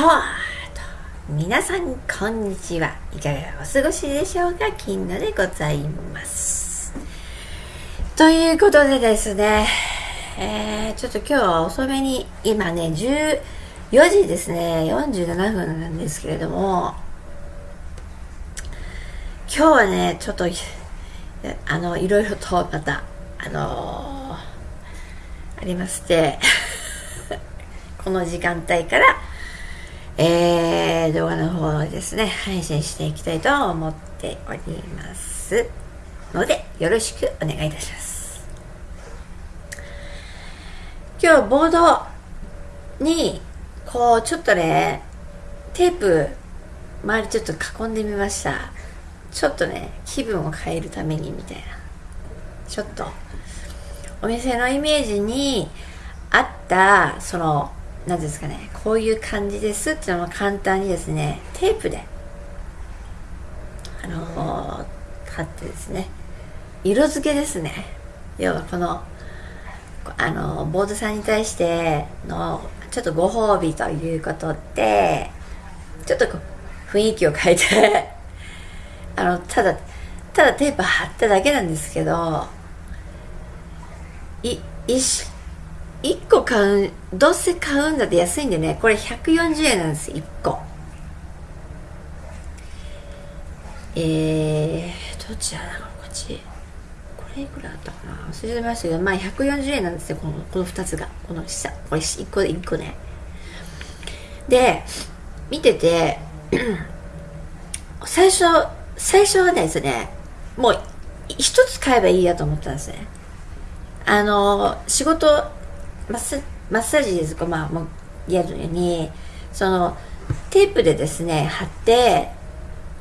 と皆さんこんにちは。いかがお過ごしでしょうか？金野でございます。ということでですね、えー、ちょっと今日は遅めに今ね14時ですね。47分なんですけれども今日はねちょっとあのいろいろとまたあのー、ありまして この時間帯からえー、動画の方をですね、配信していきたいと思っておりますので、よろしくお願いいたします。今日、ボードに、こう、ちょっとね、テープ、周りちょっと囲んでみました。ちょっとね、気分を変えるためにみたいな。ちょっと、お店のイメージに合った、その、何ですかねこういう感じですっていうのも簡単にですねテープであのー、貼ってですね色付けですね。要はこのあのボードさんに対してのちょっとご褒美ということでちょっとこう雰囲気を変えて あのただただテープ貼っただけなんですけどい一1個買うどうせ買うんだって安いんでね。これ140円なんです1個。えー、どっちだなこっち。これいくらだったかな。忘れてましたけどまあ140円なんですよこのこの2つが。この下。これ1個で1個ね。で見てて 最初最初はですねもう一つ買えばいいやと思ったんですね。あの仕事マッマッサージですか、まあ、もうやるのに。そのテープでですね貼って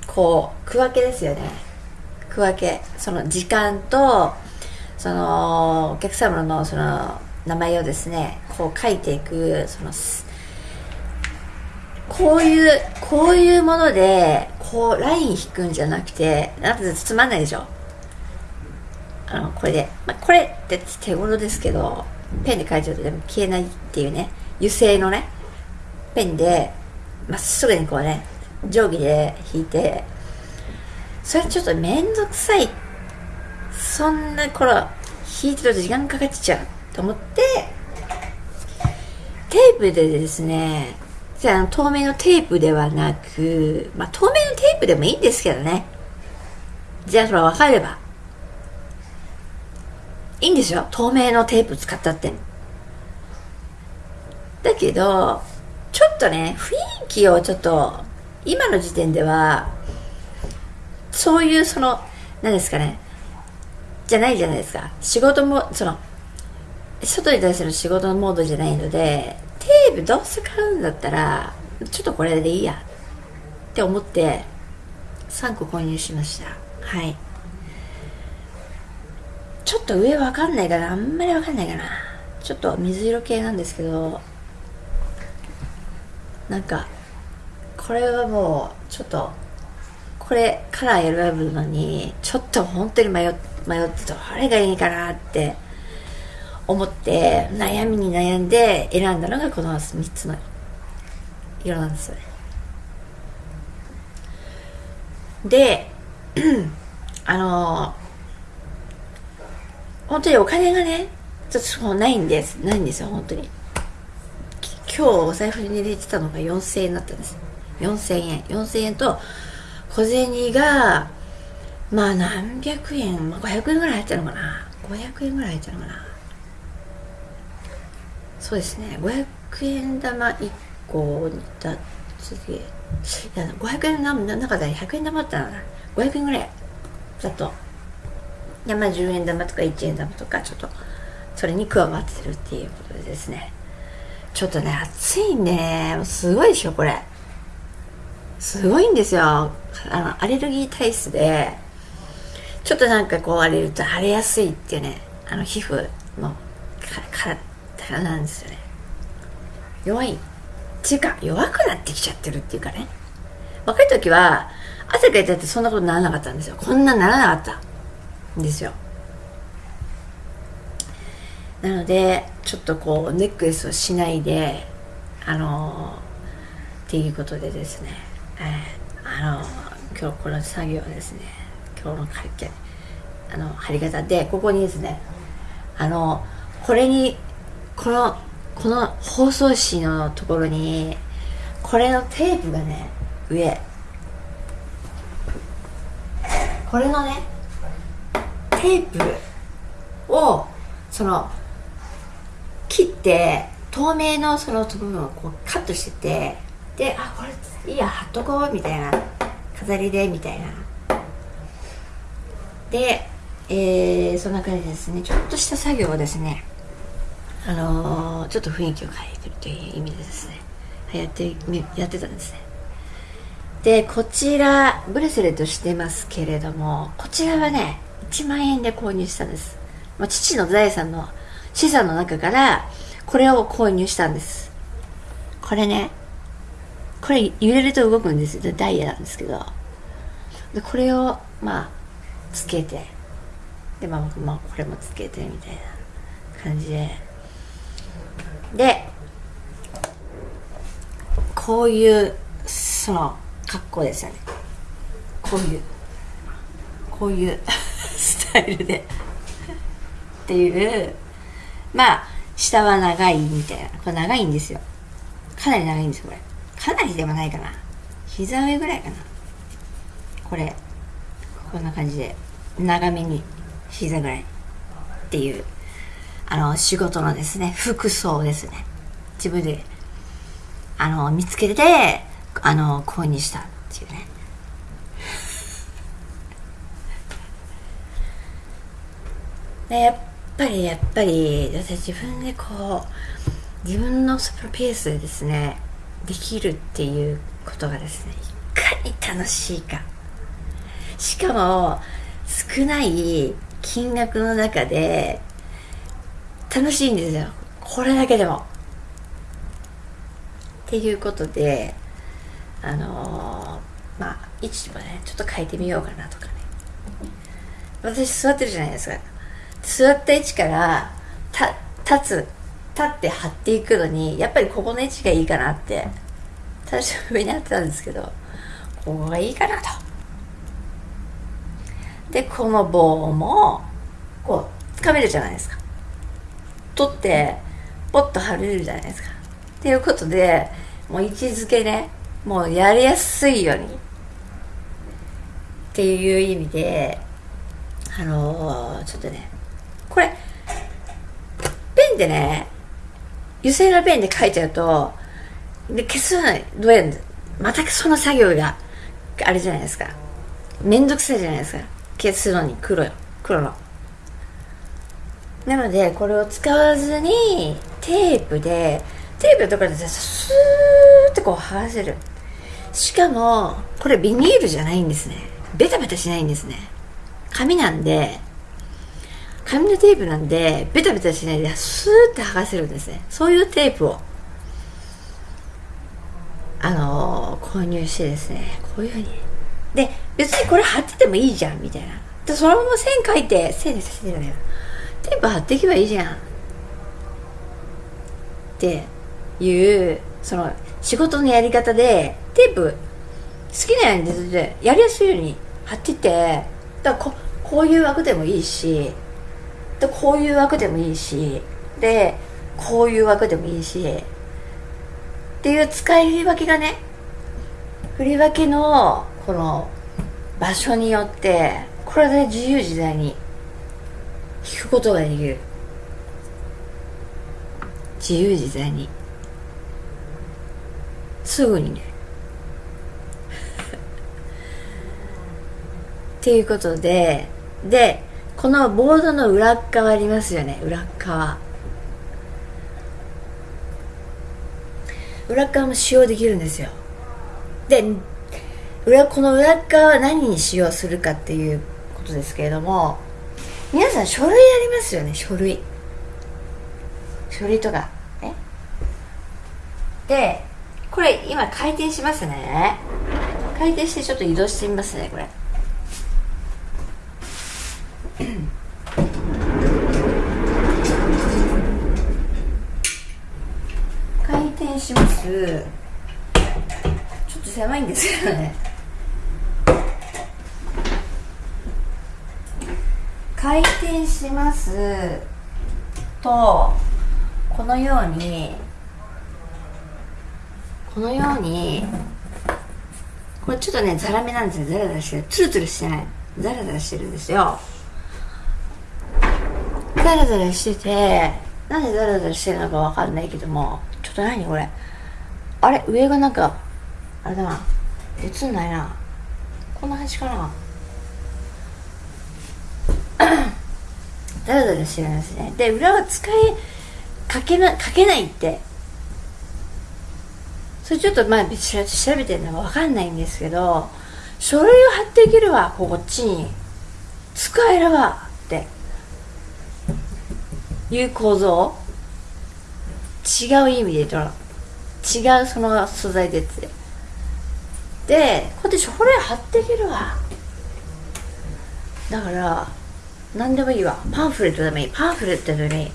こう区分けですよね。区分け。その時間とそのお客様のその名前をですねこう書いていくそのこういうこういうものでこうライン引くんじゃなくてなんてつまんないでしょ？あのこれで、まあ、これって手頃ですけど。ペンで書いちゃうとでも消えないっていうね油性のねペンでまっすぐにこうね定規で引いてそれちょっとめんどくさいそんな頃引いてると時間かかっちゃうと思ってテープでですねじゃあ透明のテープではなくまあ透明のテープでもいいんですけどね。じゃあそれ分かれば。いいんですよ。透明のテープ使ったって。だけどちょっとね雰囲気をちょっと今の時点ではそういうその何ですかね。じゃないじゃないですか。仕事もその外に対する仕事のモードじゃないのでテープどうせ買うんだったらちょっとこれでいいやって思って3個購入しました。はい。ちょっと上わかんないかなあんまりわかんないかな。ちょっと水色系なんですけどなんかこれはもうちょっとこれカラー選ぶのにちょっと本当に迷迷ってどれがいいかなって思って悩みに悩んで選んだのがこの3つの色。なんですよね。で あの本当にお金がね、ちょっとないんです。ないんですよ、本当に。今日お財布に入れてたのが4000円だったんです。4000円。4000円と、小銭が、まあ何百円、まあ、500円ぐらい入ったのかな。500円ぐらい入ったのかな。そうですね。500円玉1個だ、次。いや、500円の中で100円玉だったのかな。500円ぐらいだと山10円玉とか1円玉とかちょっとそれに加わってるっていうことでですね。ちょっとね暑いね。すごいでしょこれ。すごいんですよ。あのアレルギー体質でちょっとなんかこう荒れると腫れやすいっていうねあの皮膚の体なんですよね。弱い。っていうか弱くなってきちゃってるっていうかね。若い時は汗かいたってそんなことならなかったんですよ。こんなならなかった。ですよ。なのでちょっとこうネックレスをしないであのっていうことでですね、えー、あの今日この作業ですね今日の会見あの貼り方でここにですねあのこれにこのこの包装紙のところにこれのテープがね上。これのねテープをその切って透明のその部分をこうカットしててであこれいいや貼っとこうみたいな飾りでみたいな。で、えー、そんな感じですね。ちょっとした作業をですねあのー、ちょっと雰囲気を変えてるという意味でですねやってやってたんですね。でこちらブレスレットしてますけれどもこちらはね1万円で購入したんです、まあ、父の財産の資産の中からこれを購入したんです。これねこれ揺れると動くんです。よダイヤなんですけど。でこれをまあつけて。でまあまあこれもつけてみたいな感じで。でこういうその格好ですよね。こういう。こういう。スタイルで。っていう。まあ下は長いみたいな。これ長いんですよ。かなり長いんですよこれ。かなりでもないかな。膝上ぐらいかな。これ。こんな感じで。長めに膝ぐらい。っていう。あの仕事のですね。服装ですね。自分で。あの見つけてあの購入したっていうねでやっぱりやっぱり私自分でこう自分のスプペースでですねできるっていうことがですねいかに楽しいか。しかも少ない金額の中で楽しいんですよ。これだけでも。っていうことであのー、まあ位置もねちょっと変えてみようかなとかね。私座ってるじゃないですか。座った位置から立つ立って貼っていくのにやっぱりここの位置がいいかなって最初上にあってたんですけどここがいいかなと。でこの棒もこうつかめるじゃないですか。取ってポッと貼れるじゃないですか。っていうことでもう位置づけねもうやりやすいようにっていう意味であのー、ちょっとねこれペンでね油性のペンで書いちゃうとで消すのはどうやるんまたその作業があれじゃないですか。めんどくさいじゃないですか。消すのに黒よ黒の。なのでこれを使わずにテープでテープのところでスーッてこう剥がせる。しかもこれビニールじゃないんですね。ベタベタしないんですね。紙なんで紙のテープなんでベタベタしないでスーッて剥がせるんですね。そういうテープを。あのー、購入してですね。こういうふうに。で別にこれ貼っててもいいじゃんみたいな。でそのまま線書いて線でさせてテープ貼っていけばいいじゃん。っていうその仕事のやり方でテープ好きなようにやりやすいように貼っててだここういう枠でもいいしでこういう枠でもいいしでこういう枠でもいいしっていう使い分けがね振り分けのこの場所によってこれで自由自在に弾くことができる。自由自在に。すぐにね。っていうことででこのボードの裏側ありますよね。裏側。裏側も使用できるんですよ。で裏この裏側は何に使用するかっていうことですけれども皆さん書類ありますよね書類。書類とか。ねでこれ今回転しますね。回転してちょっと移動してみますねこれ回転します。と狭いんです。けどね回転します。とこのようにこのようにこれちょっとねザラメなんですよ。ザラザラしてる。ツルツルしてない。ザラザラしてるんですよ。ザラザラしててなんでザラザラしてるのかわかんないけどもちょっと何これ？あれ？上がなんかあれだな。映んないな。こんな感じかな。ザラザラしてるんですね。で裏は使いかけなかけないって。それちょっとまあ調べてるのは分かんないんですけど書類を貼っていけるわこっちに。使えるわって。いう構造。違う意味で言うと違うその素材でって。でこうやって書類貼っていけるわ。だから何でもいいわ。パンフレットでもいい。パンフレットでもいい。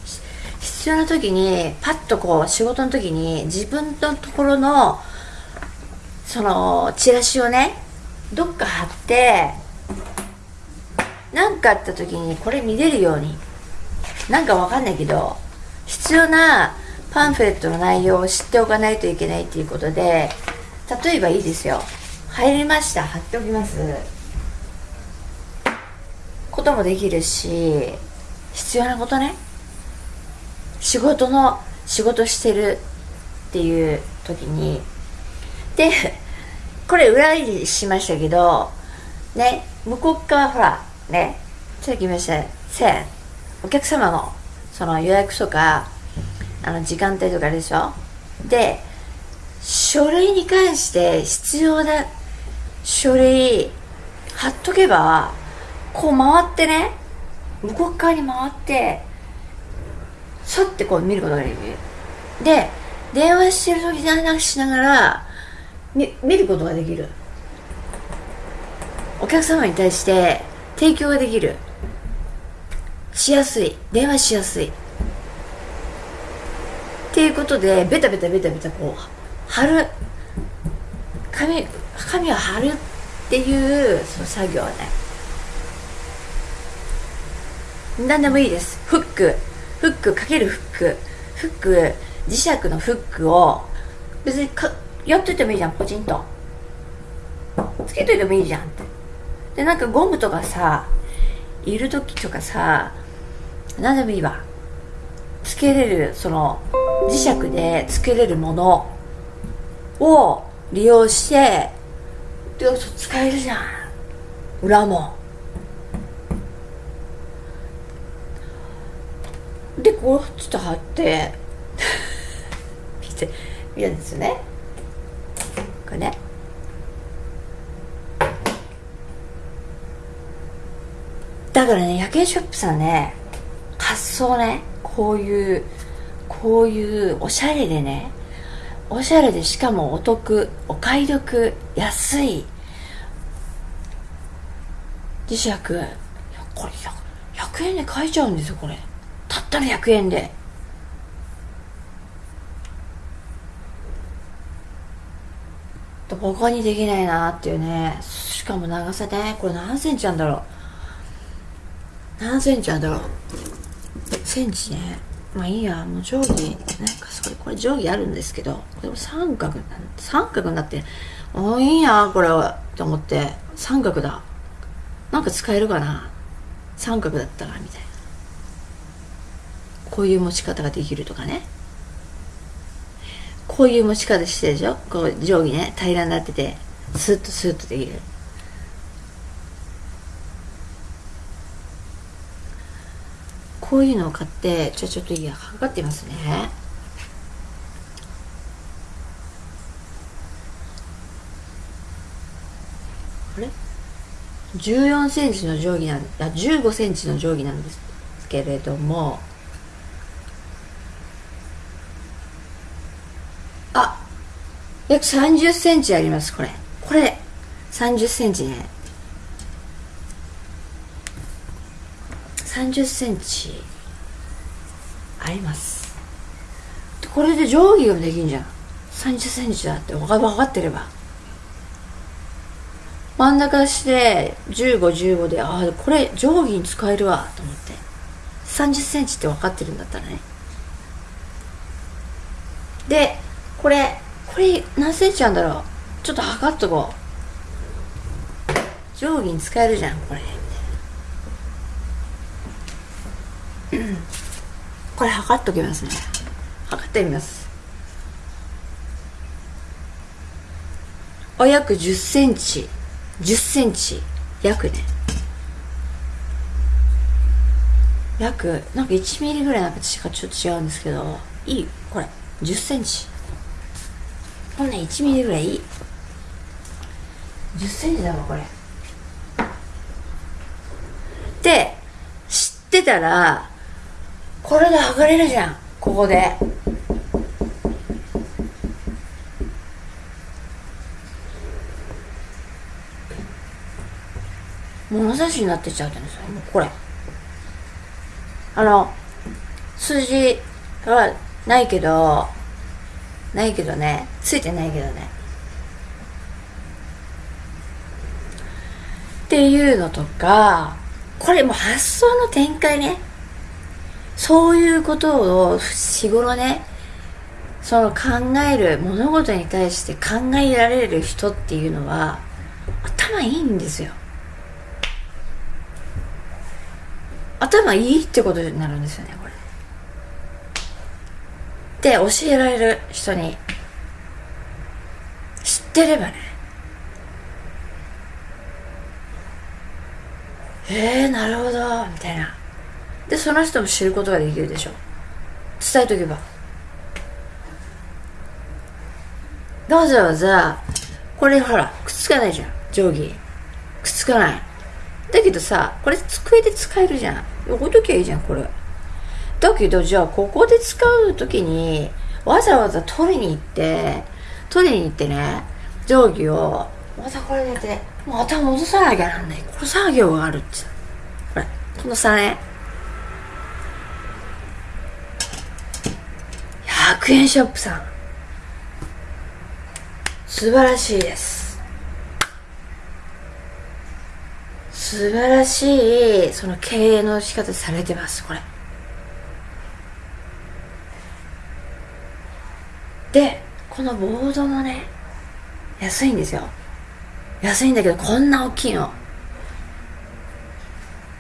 必要な時にパッとこう仕事の時に自分のところのそのチラシをねどっか貼って何かあった時にこれ見れるように。なんかわかんないけど必要なパンフレットの内容を知っておかないといけないっていうことで例えばいいですよ。入りました。貼っておきます。こともできるし必要なことね。仕事の仕事してるっていう時に。でこれ裏入りしましたけどね向こう側ほらねさっき言いました。1000お客様のその予約とかあの時間帯とかでしょ？で書類に関して必要な書類貼っとけばこう回ってね向こう側に回ってさってこう見ることができる。で電話してる時にしながら見見ることができる。お客様に対して提供ができる。しやすい。電話しやすい。っていうことでベタベタベタベタこう貼る紙紙を貼るっていうその作業ね。何でもいいです。フック。フックかけるフック。フック磁石のフックを別にかやっといてもいいじゃんポチンと。つけといてもいいじゃんって。でなんかゴムとかさいる時とかさ何でもいいわ。つけれるその磁石でつけれるものを利用してで使えるじゃん。裏も。でこうちょっと貼って。見て見るんですよね。これね。だからね夜景ショップさんね発想ね。こういうこういうおしゃれでねおしゃれでしかもお得お買い得安い。磁石。これ 100, 円で買えちゃうんですよこれ。たったの100円で。他にできないなっていうね。しかも長さね。これ何センチなんだろう。何センチなんだろう。センチね。まあいいやもう定規なんかそれこれ定規あるんですけどこれ三角三角になってああいいやこれはと思って三角だ。なんか使えるかな。三角だったらみたいな。こういう持ち方ができるとかね。こういう持ち方してるでしょ。こう定規ね。平らになっててスッとスッとできる。こういうのを買ってじゃあちょっといいや測ってみますね。あれ？14センチの定規なんあ15センチの定規なんですけれども。あ約30センチありますこれ。これ30センチね。30センチ。あります。これで定規ができんじゃん。30センチだって。分かってれば。真ん中して1515でああこれ定規に使えるわ。と思って。3 0センチって分かってるんだったらね。でこれこれ何センチなんだろう。ちょっと測っとこう。定規に使えるじゃんこれ。これ測っときますね。測ってみます。お約10センチ。10センチ。約ね。約なんか1ミリぐらいなんかちょっと違うんですけど。いいこれ。10センチ。こんな1ミリぐらいいい。10センチだわこれ。で知ってたらこれで剥がれるじゃん。ここで。物差しになってちゃうじゃないですか。これ。あの数字はないけどないけどね。ついてないけどね。っていうのとかこれもう発想の展開ね。そういうことを日頃ねその考える物事に対して考えられる人っていうのは頭いいんですよ。頭いいってことになるんですよねこれ。で教えられる人に知ってればね。えー、なるほどみたいな。でその人も知ることができるでしょ。伝えとけば。わざわざこれほらくっつかないじゃん。定規。くっつかない。だけどさこれ机で使えるじゃん。置いときゃいいじゃんこれ。だけどじゃあここで使う時にわざわざ取りに行って取りに行ってね定規をまたこれでてもう頭戻さなきゃなんない。この作業があるってこれこの差ね。100円ショップさん。素晴らしいです。素晴らしいその経営の仕方されてますこれ。でこのボードもね安いんですよ。安いんだけどこんな大きいの。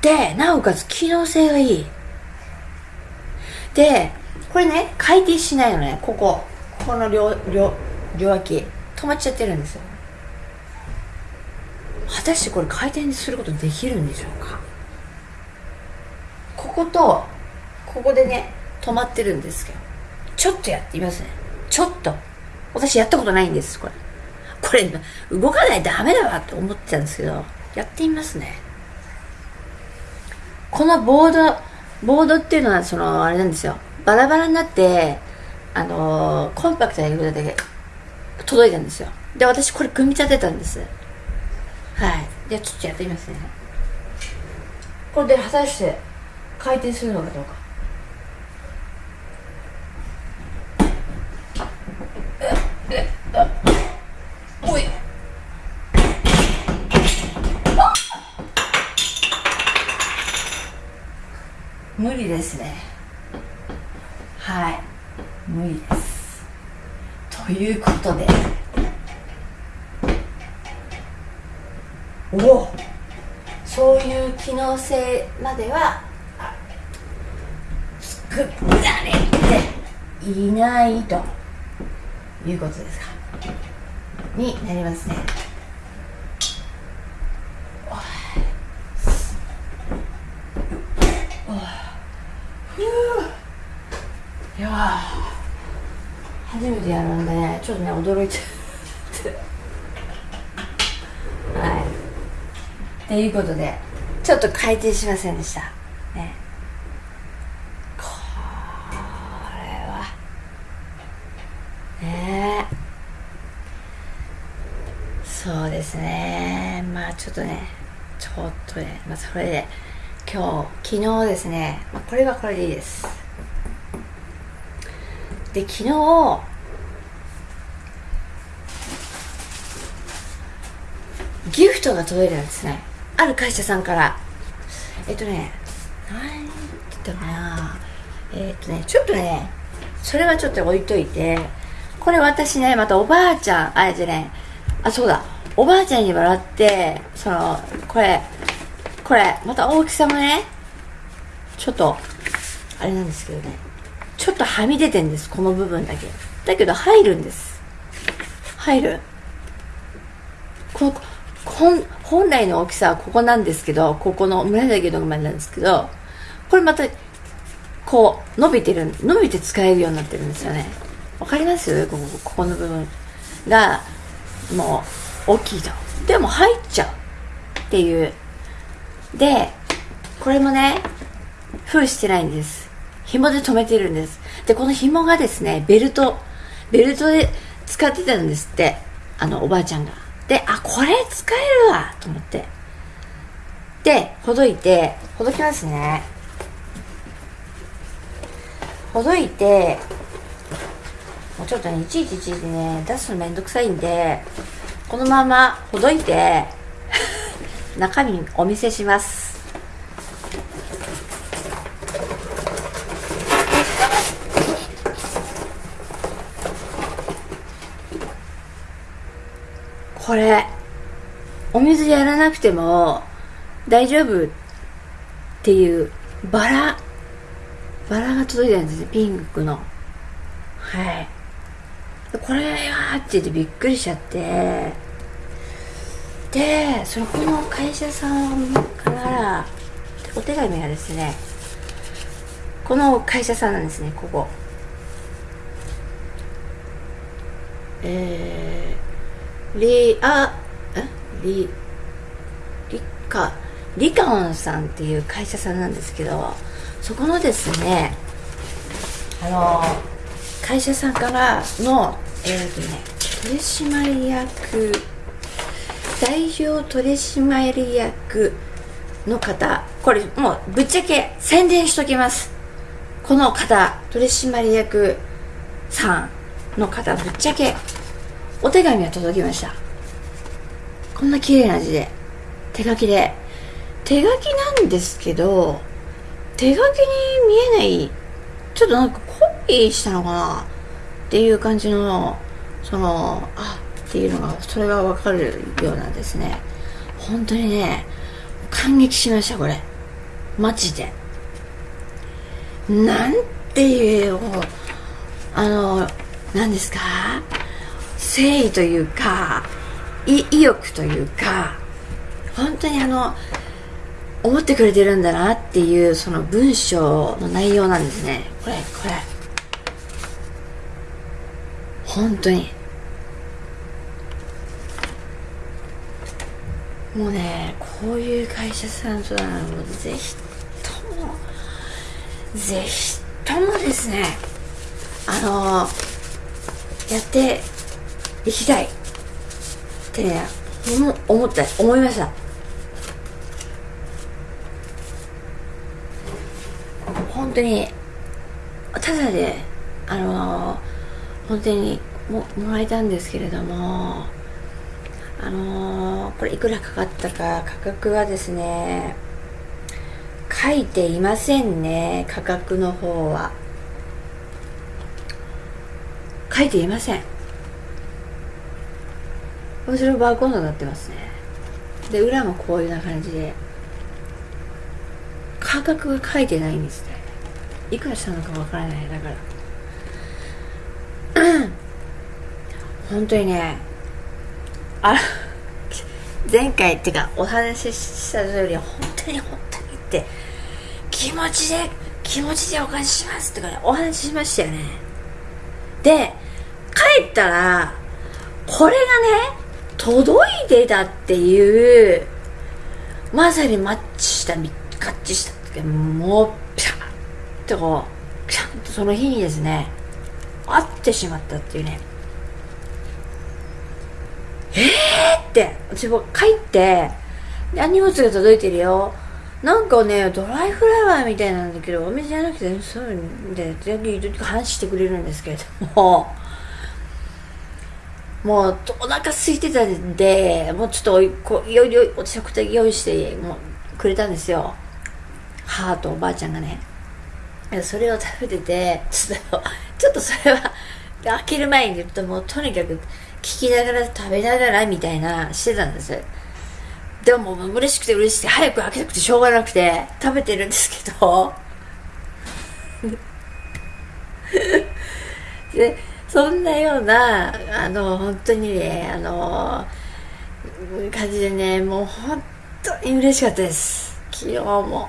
でなおかつ機能性がいい。でこれね回転しないのねここ。ここの両両両脇。止まっちゃってるんですよ。果たしてこれ回転することできるんでしょうか？こことここでね止まってるんですけど。ちょっとやってみますね。ちょっと。私やったことないんですこれ。これ動かないとダメだわって思ってたんですけど。やってみますね。このボードボードっていうのはそのあれなんですよ。バラバラになってあのー、コンパクトな色だけ届いたんですよ。で私これ組み立てたんです。はい。じゃあちょっとやってみますね。これで果たして回転するのかどうか。おい。無理ですねはい。無理です。ということで。おお。そういう機能性までは作られていないということですか？になりますね。いいや初めてやるんでねちょっとね驚いて。はい。っていうことでちょっと回転しませんでした。ね。これは。ね。そうですね。まあちょっとねちょっとねまあそれで今日昨日ですね、まあ、これはこれでいいです。で昨日ギフトが届いたんですね。ある会社さんから。えっとね何て言ったかな。えっとねちょっとねそれはちょっと置いといて。これ私ねまたおばあちゃんあえてねあそうだ。おばあちゃんに笑ってそのこれこれまた大きさもねちょっとあれなんですけどね。ちょっとはみ出てんですこの部分だけ。だけど入るんです。入る？この本来の大きさはここなんですけどここの紫のまでなんですけどこれまたこう伸びてる伸びて使えるようになってるんですよね。わかります？ここここの部分がもう大きいと。でも入っちゃうっていう。でこれもね封してないんです。紐で留めてるんです。でこの紐がですねベルトベルトで使ってたんですって。あのおばあちゃんが。であこれ使えるわと思って。でほどいてほどきますね。ほどいてもうちょっとねいちいちいちいちね出すのめんどくさいんでこのままほどいて中身お見せします。これお水やらなくても大丈夫っていうバラバラが届いたんですねピンクの。はい。これはって言ってびっくりしちゃって。でそのこの会社さんからお手紙がですねこの会社さんなんですねここ。えーリアリリカリカオンさんっていう会社さんなんですけどそこのですねあの会社さんからのえっ、ー、とね取締役代表取締役の方これもうぶっちゃけ宣伝しときます。この方取締役さんの方ぶっちゃけお手紙が届きました。こんな綺麗な字で。手書きで。手書きなんですけど手書きに見えない。ちょっとなんかコピーしたのかな？っていう感じのそのあっていうのがそれがわかるようなんですね。本当にね感激しましたこれ。マジで。なんていうあの何ですか？誠意というか意欲というか本当にあの思ってくれてるんだなっていうその文章の内容なんですね。これこれ。本当に。もうねこういう会社さんとならもうぜひともぜひともですねあのやって行きたい。って思った。思いました。本当にただであの、本当にももらえたんですけれどもあの、これいくらかかったか価格はですね書いていませんね価格の方は。書いていません。後ろバーコードになってますね。で裏もこういうような感じで。価格が書いてないんですね。いくらしたのかわからない。だから。本当にねあ前回っていうかお話しした通り本当に本当にって気持ちで気持ちでお返ししますとか、ね、お話ししましたよね。で帰ったらこれがね届いてたっていう、まさにマッチした、合致したって、もう、ピシャッとこう、ちゃんとその日にですね、会ってしまったっていうね。えーって、私も帰って、荷物が届いてるよ。なんかね、ドライフラワーみたいなんだけど、お店じゃなくて、そういうんで、時々話してくれるんですけれども、もうお腹空いてたんでもうちょっとこいよいよ食材用意してもうくれたんですよ。母とおばあちゃんがね。それを食べててちょっとちょっとそれは開ける前に言うともうとにかく聞きながら食べながらみたいなしてたんです。でももう嬉しくて嬉しくて早く開けたくてしょうがなくて食べてるんですけど。で そんなようなあの本当にねあの感じでねもう本当に嬉しかったです。昨日も。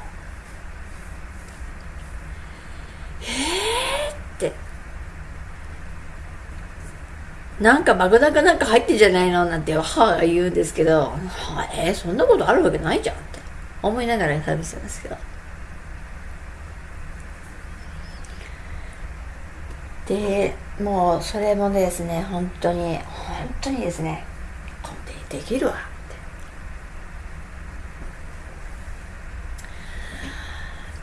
えーって。なんか爆弾かなんか入ってんじゃないのなんて母が言うんですけど、は、えー、そんなことあるわけないじゃんって思いながら食べてたんですけど。でもうそれもですね本当に本当にですねコンペできるわ。っ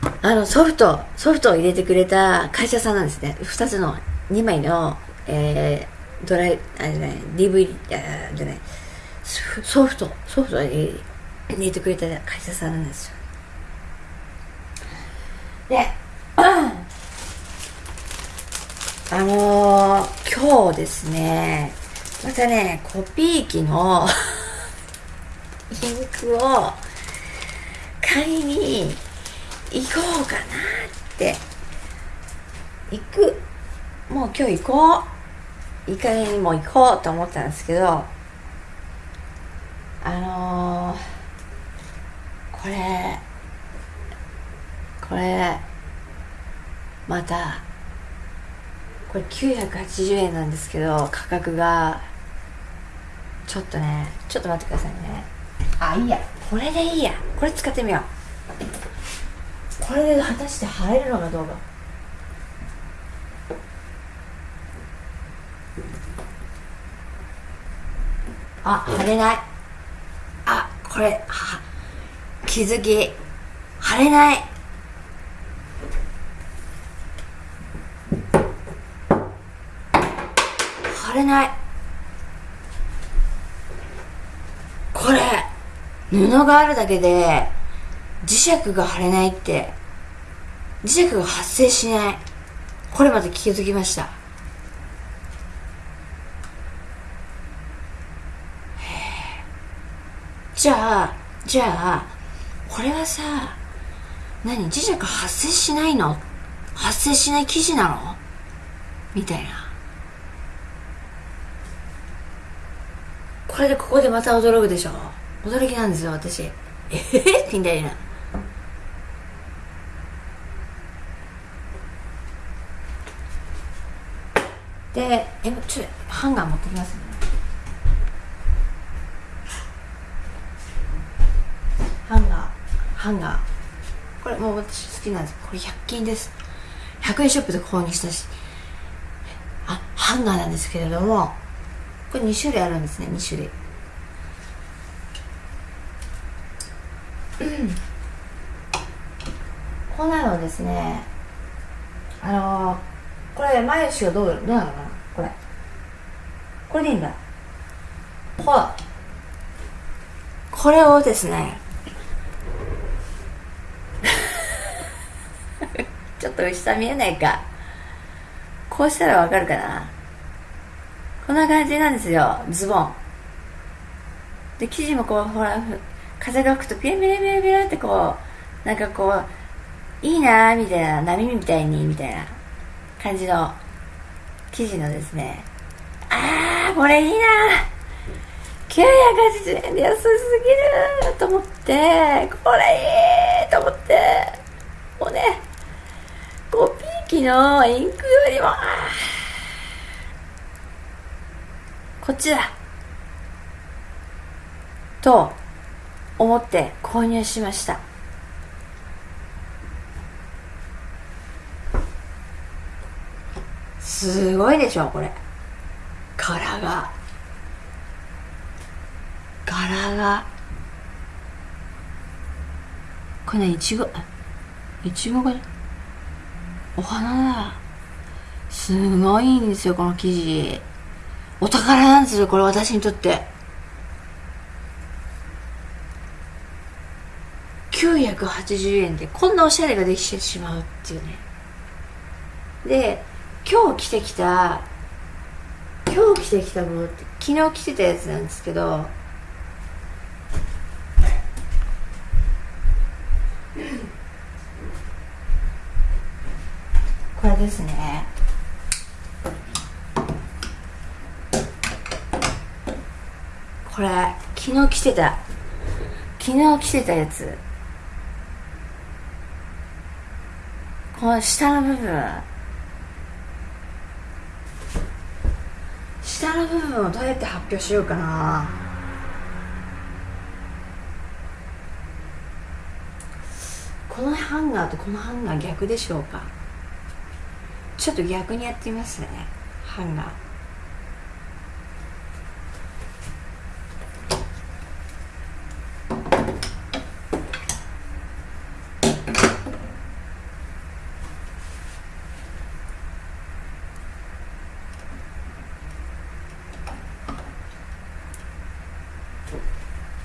てあのソフトソフトを入れてくれた会社さんなんですね。2つの2枚の、えー、ドライあれじゃない DVD あじゃないソフトソフトを入れてくれた会社さんなんですよ。であのー、今日ですね、またね、コピー機のインクを買いに行こうかなって、行く。もう今日行こう。いい加減にも行こうと思ったんですけど、あのー、これ、これ、また、これ980円なんですけど価格がちょっとねちょっと待ってくださいね。あいいや。これでいいや。これ使ってみよう。これで果たして入るのかどうか。あ貼れない。あこれは気づき。貼れない貼ない。これ布があるだけで磁石が貼れないって磁石が発生しない。これまで気づきました。じゃあじゃあこれはさ何？磁石発生しないの？発生しない生地なの？みたいな。これでここでまた驚くでしょ。驚きなんですよ私。えへへみたいな。でえちょっとハンガー持ってきますね。ハンガーハンガー。これもう私好きなんです。これ100均です。100円ショップで購入したし。あハンガーなんですけれども。これ2種類あるんですね2種類。うん。こんなのですねあのー、これ前足がどうどうなのかな？これ。これでいいんだ。ほら。これをですね。ちょっと下見えないか。こうしたらわかるかな？こんな感じなんですよ。ズボン。で生地もこうほら風が吹くとピラピラピラピラってこうなんかこういいなーみたいな波みたいにみたいな感じの生地のですね。あーこれいいな980円で安すぎると思ってこれいいと思ってもうねコピー機のインクよりもこっちだ。と思って購入しました。すごいでしょこれ。柄が。柄が。これねいちご。いちごがお花だ。すごいんですよこの生地。お宝なんですよこれ私にとって。980円でこんなおしゃれができてしまうっていうね。で今日着てきた今日着てきたものって昨日着てたやつなんですけどこれですね。これ昨日着てた昨日着てたやつ。この下の部分。下の部分をどうやって発表しようかな。このハンガーとこのハンガー逆でしょうか。ちょっと逆にやってみますね。ハンガー。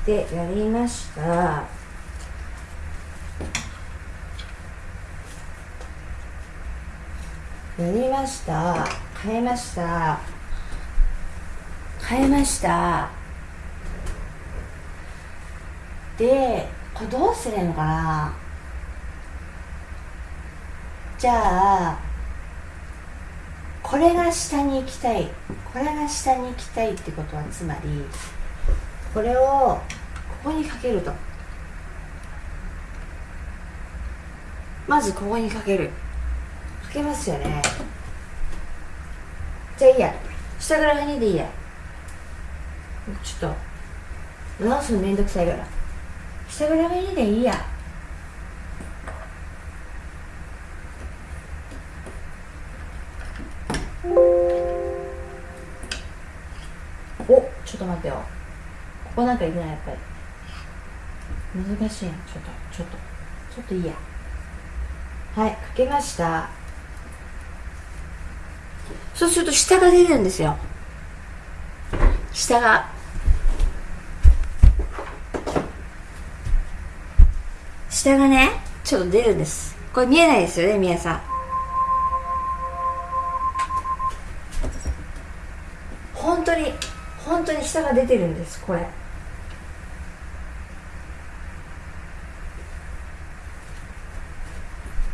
でやりました。やりました。変えました。変えました。でこれどうすればいいのかな。じゃあこれが下に行きたい。これが下に行きたいってことはつまりこれをここにかけると。まずここにかける。かけますよね。じゃあいいや。下から2でいいや。ちょっと。直すのめんどくさいから。下から2でいいや。おちょっと待ってよ。ここなんかいくないやっぱり。難しいな。ちょっとちょっとちょっといいや。はいかけました。そうすると下が出るんですよ。下が。下がねちょっと出るんです。これ見えないですよね皆さん。本当に本当に下が出てるんですこれ。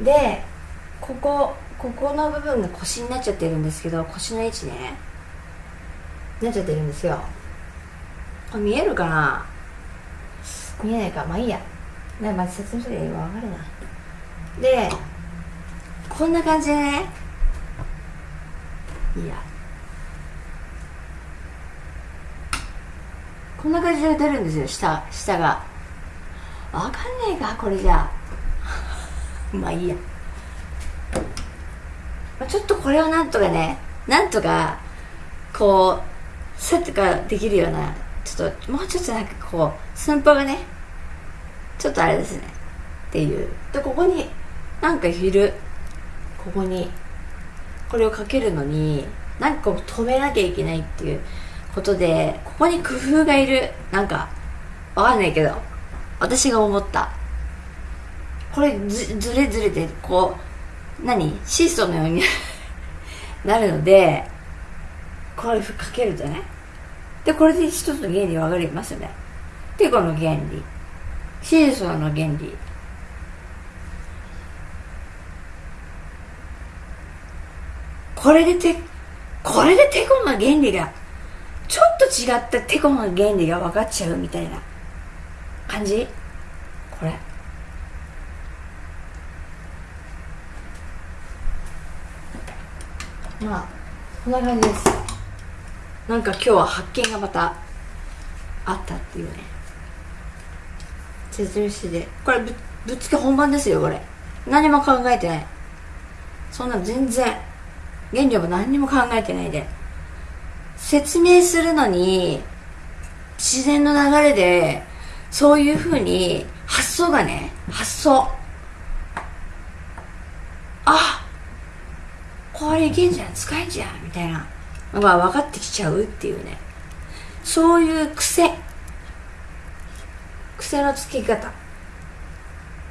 でここここの部分が腰になっちゃってるんですけど腰の位置ね。なっちゃってるんですよ。これ見えるかな？見えないか。まあいいや。なまず説明して分かるな。でこんな感じでね。いや。こんな感じで出るんですよ下下が。分かんねえかこれじゃあ。まあいいや。まちょっとこれをなんとかねなんとかこうセットができるようなちょっともうちょっとなんかこう寸法がねちょっとあれですね。っていう。でここになんかいるここにこれをかけるのになんかこう止めなきゃいけないっていうことでここに工夫がいる。なんかわかんないけど私が思った。これずずれずれてこう何？シーソーのように なるのでこれかけるとね。でこれで一つの原理分かりますよね。でこの原理。シーソーの原理。これでてこれでテコの原理がちょっと違ったテコの原理が分かっちゃうみたいな感じこれまあこんな感じです。なんか今日は発見がまたあったっていうね。説明してこれぶぶっつけ本番ですよこれ。何も考えてない。そんな全然。原料も何にも考えてないで。説明するのに自然の流れでそういうふうに発想がね発想。あこれいけんじゃん使えんじゃんみたいな。のが分かってきちゃうっていうね。そういう癖。癖のつき方。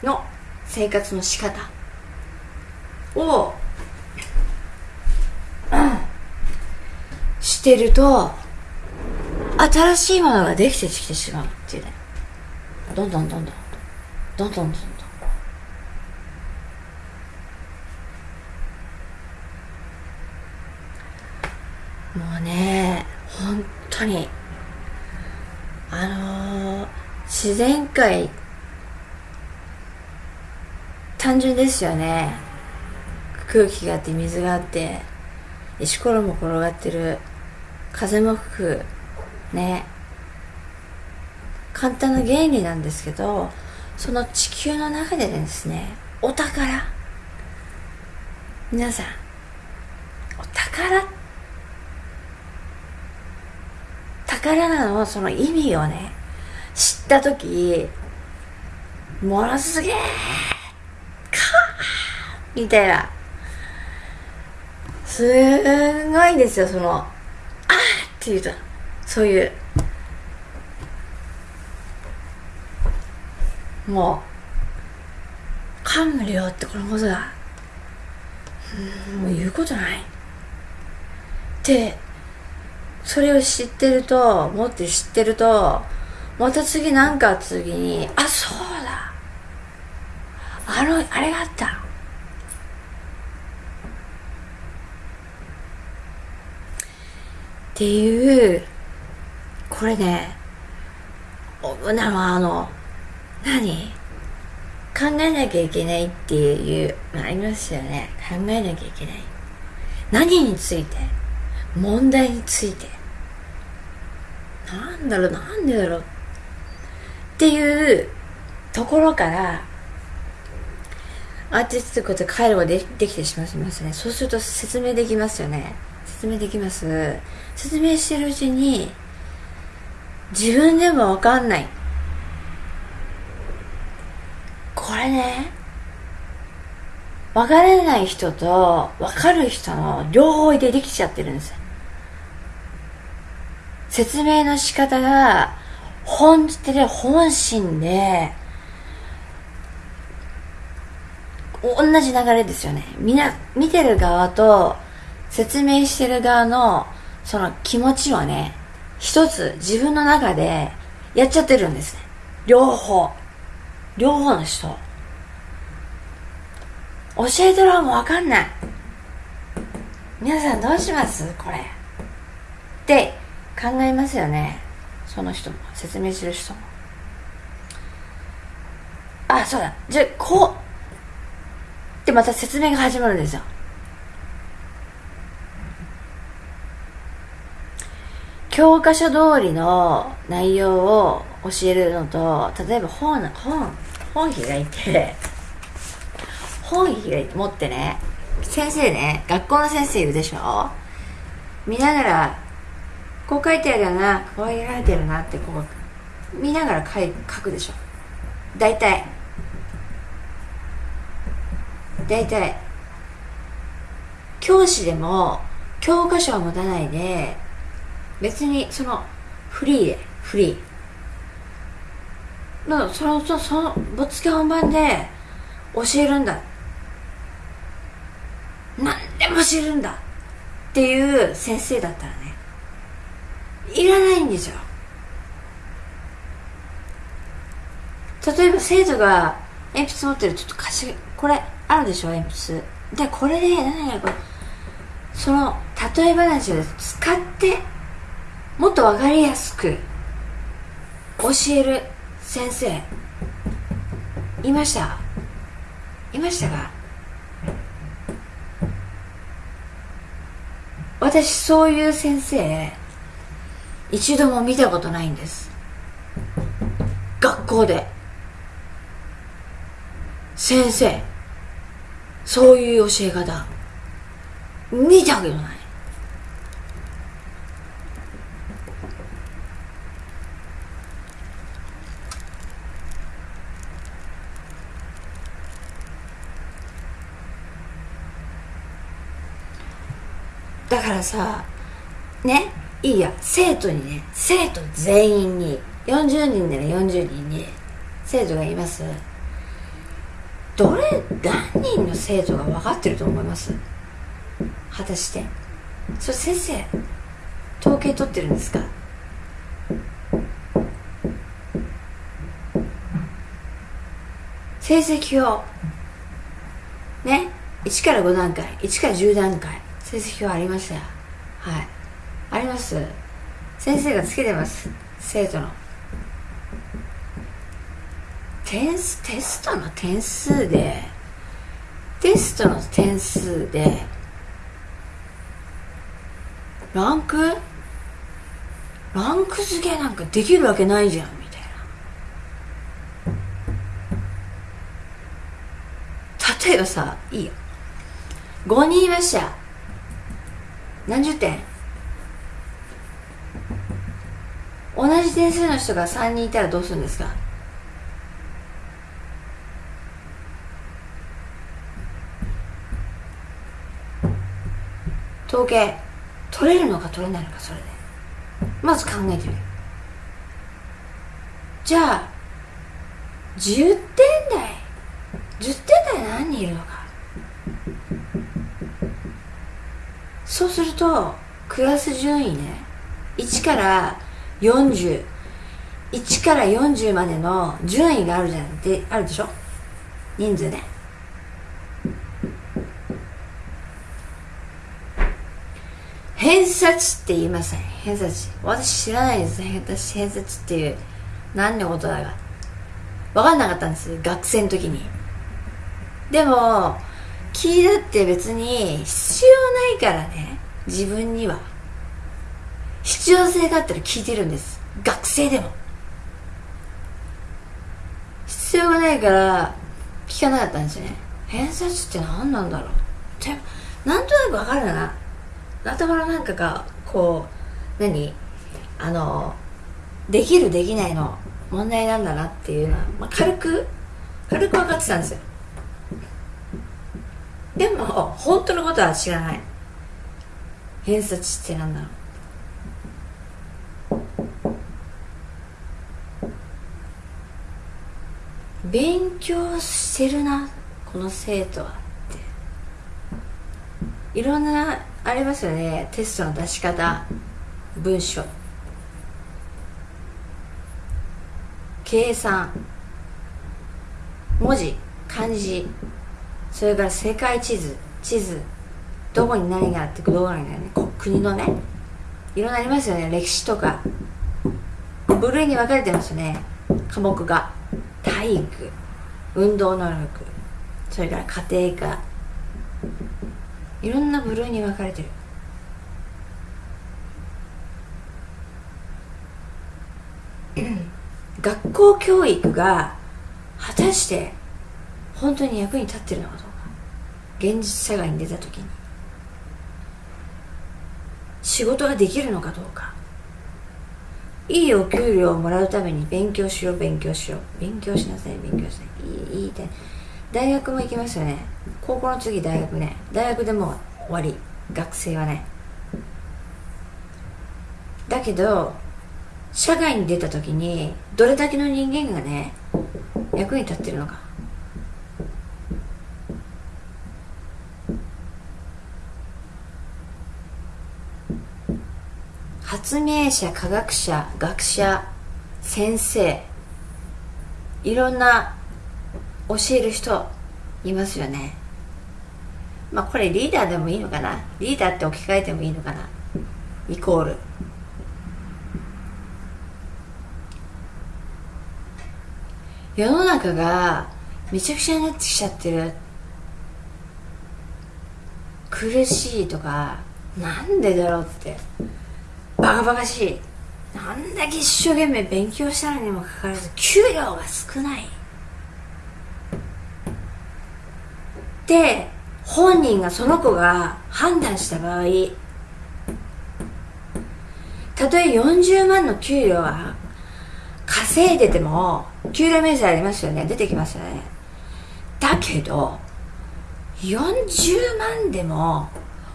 の生活の仕方。をうん。してると新しいものができてきてしまうっていうね。どんどんどん。どんどんどんどん。もうね本当にあのー、自然界単純ですよね。空気があって水があって石ころも転がってる。風も吹く。ね。簡単な原理なんですけどその地球の中でですねお宝。皆さんお宝って宝のその意味をね。知った時ものすげえかみたいな。すごいですよそのあっていうと。そういう。もう感無量ってこのことだ。もう言うことない。でそれを知ってるともって知ってるとまた次なんか次にあそうだ。あのあれがあった。っていうこれねなのあの何？考えなきゃいけないっていうありますよね。考えなきゃいけない。何について？問題について。なんだろうなんでだろう。っていうところからアーティストこと回路がでできてしまいますね。そうすると説明できますよね。説明できます。説明してるうちに自分でもわかんない。これね分からない人と分かる人の両方でできちゃってるんです説明の仕方が本気で本心で同じ流れですよね。みな見てる側と説明してる側のその気持ちをね一つ自分の中でやっちゃってるんですね。両方。両方の人。教えてる方もわかんない。皆さんどうします？これ。って考えますよね。その人も。説明する人も。あそうだ。じゃあこう。でまた説明が始まるんですよ。教科書通りの内容を教えるのと例えば本本本開いて本開いて持ってね先生ね学校の先生いるでしょ？見ながらこう書いてあるよな。こう書いてるなってこう見ながら書い書くでしょ。大体。大体。教師でも教科書を持たないで別にそのフリーでフリー。のそのそのそのぶっつけ本番で教えるんだ。何でも教えるんだ。っていう先生だったらね。いらないんですよ。例えば生徒が鉛筆持ってるちょっと貸しこれあるでしょ鉛筆。でこれで何々これ。その例え話を使ってもっと分かりやすく教える先生。いました？いましたか？私そういう先生一度も見たことないんです。学校で。先生そういう教え方。見たけどない。だからさね？いいや生徒にね生徒全員に。40人なら40人に。生徒がいます。どれ何人の生徒が分かってると思います？果たして。それ先生統計取ってるんですか？成績表。ね？1から5段階。1から10段階。成績表ありましたよ。はい。あります。先生がつけてます。生徒の。点数テストの点数でテストの点数でランク？ランク付けなんかできるわけないじゃんみたいな。例えばさいいよ。5人いました。何十点？同じ点数の人が3人いたらどうするんですか？統計取れるのか取れないのかそれで。まず考えてみる。じゃあ10点台10点台何人いるのか。そうするとクラス順位ね1から401から40までの順位があるじゃんであるでしょ？人数ね。偏差値って言いません。偏差値。私知らないです私偏差値っていう何のことだか。分かんなかったんです。学生の時に。でも聞いたって別に必要ないからね。自分には。必要性があったら聞いてるんです。学生でも。必要がないから聞かなかったんですよね。偏差値って何なんだろう。ってなんとなく分かるな頭のなんかがこう何？あのできるできないの問題なんだなっていうのは、まあ、軽く軽く分かってたんですよ。でも本当のことは知らない。偏差値ってなんだろう。勉強してるなこの生徒はって。いろんなありますよね。テストの出し方文章。計算。文字漢字。それから世界地図。地図。どこに何があってどこに何が国のね。いろんなありますよね。歴史とか。部類に分かれてますよね。科目が。体育運動能力それから家庭科。いろんな部類に分かれてる。学校教育が果たして本当に役に立ってるのかどうか。現実社会に出た時に。仕事ができるのかどうか。いいお給料をもらうために勉強しよう勉強しよう。勉強しなさい勉強しなさいいいいい大学も行きますよね。高校の次大学ね。大学でも終わり。学生はね。だけど社会に出た時にどれだけの人間がね役に立ってるのか。発明者科学者学者先生いろんな教える人いますよね。まあこれリーダーでもいいのかな？リーダーって置き換えてもいいのかな？イコール。世の中がめちゃくちゃになってきちゃってる。苦しいとかなんでだろうって。バカバカしい。なんだけ一生懸命勉強したのにもかかわらず給料が少ない。で本人がその子が判断した場合たとえ40万の給料は稼いでても給料明細ありますよね。出てきますよね。だけど40万でも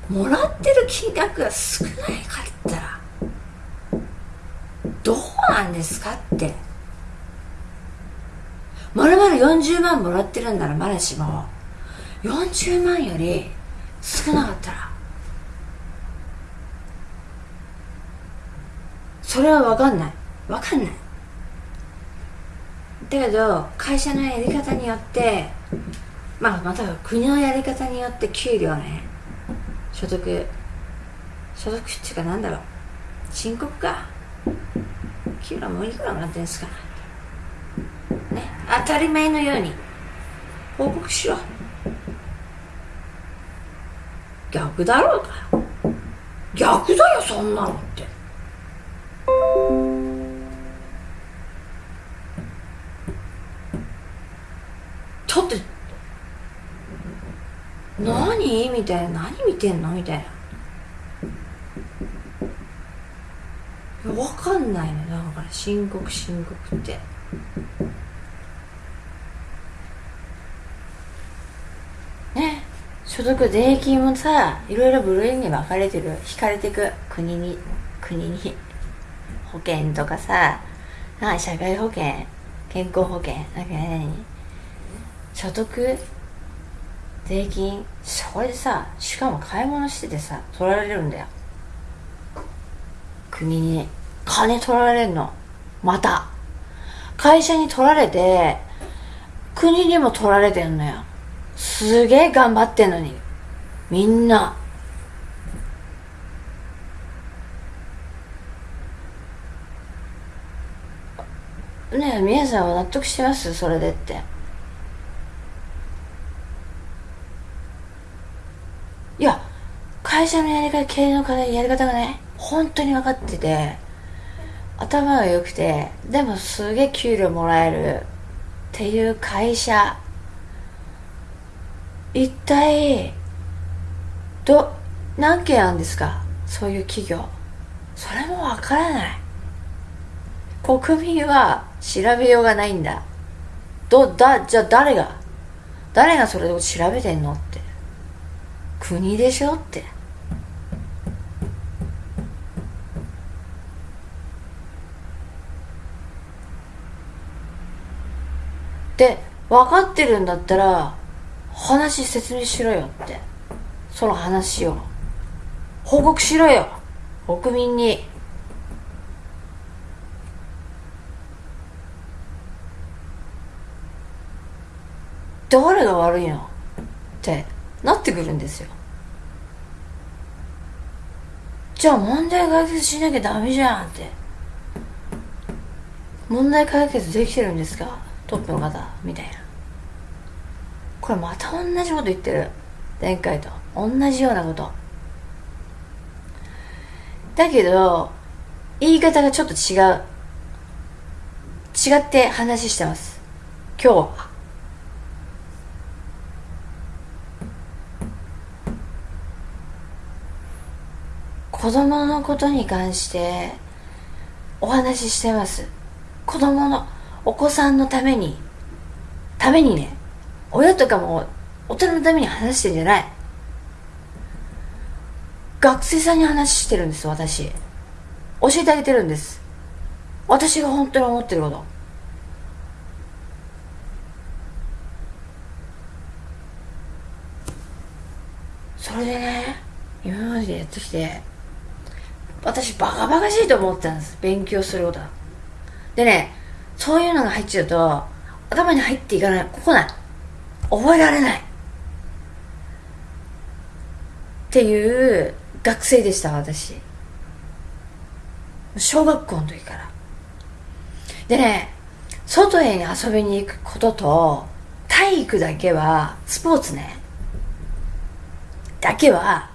もらってる金額が少ないかったらどうなんですかって。まるまる40万もらってるんならまだしも40万より少なかったら。それは分かんない。分かんない。だけど会社のやり方によってまあまた国のやり方によって給料ね所得所得っていうかなんだろう。申告か。給料もいくらもらってんですかね当たり前のように報告しろ。逆だろうか。逆だよそんなのって。だって何？みたいな。何見てんの？みたいな。分かんないのだから申告申告って。ね所得税金もさいろいろ部類に分かれてる引かれてく国に国に保険とかさな社会保険健康保険なんか何？所得税金それでさしかも買い物しててさ取られるんだよ。国に。金取られるの。また。会社に取られて国にも取られてんのよ。すげえ頑張ってんのに。みんな。ねえ皆さんは納得してます？それでって。いや会社のやり方経営のやり方がね本当に分かってて。頭が良くてでもすげえ給料もらえるっていう会社。一体ど何件あるんですか？そういう企業。それもわからない。国民は調べようがないんだ。どだじゃあ誰が？誰がそれを調べてんのって。国でしょって。で分かってるんだったら話説明しろよって。その話を。報告しろよ。国民に。誰が悪いのってなってくるんですよ。じゃあ問題解決しなきゃダメじゃんって。問題解決できてるんですか？トップの方みたいな。これまた同じこと言ってる。前回と。同じようなこと。だけど言い方がちょっと違う。違って話してます。今日は。子供のことに関してお話ししてます。子供のお子さんのためにためにね親とかも大人のために話してんじゃない。学生さんに話してるんです私。教えてあげてるんです。私が本当に思ってること。それでね今までやってきて私バカバカしいと思ったんです。勉強することはでねそういうのが入っちゃうと頭に入っていかない。ここない。覚えられない。っていう学生でした私。小学校の時から。でね外へ遊びに行くことと体育だけはスポーツね。だけは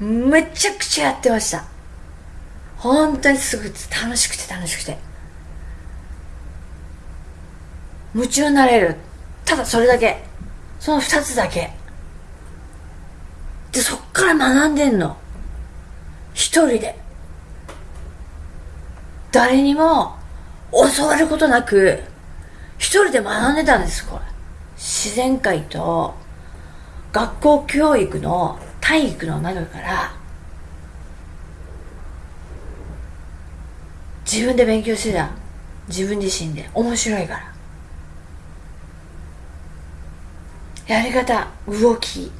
めちゃくちゃやってました。本当にすぐ楽しくて楽しくて。夢中になれる。ただそれだけ。その二つだけ。でそっから学んでんの。一人で。誰にも教わることなく一人で学んでたんですこれ。自然界と学校教育の体育の中から自分で勉強してた。自分自身で。面白いから。やり方動き。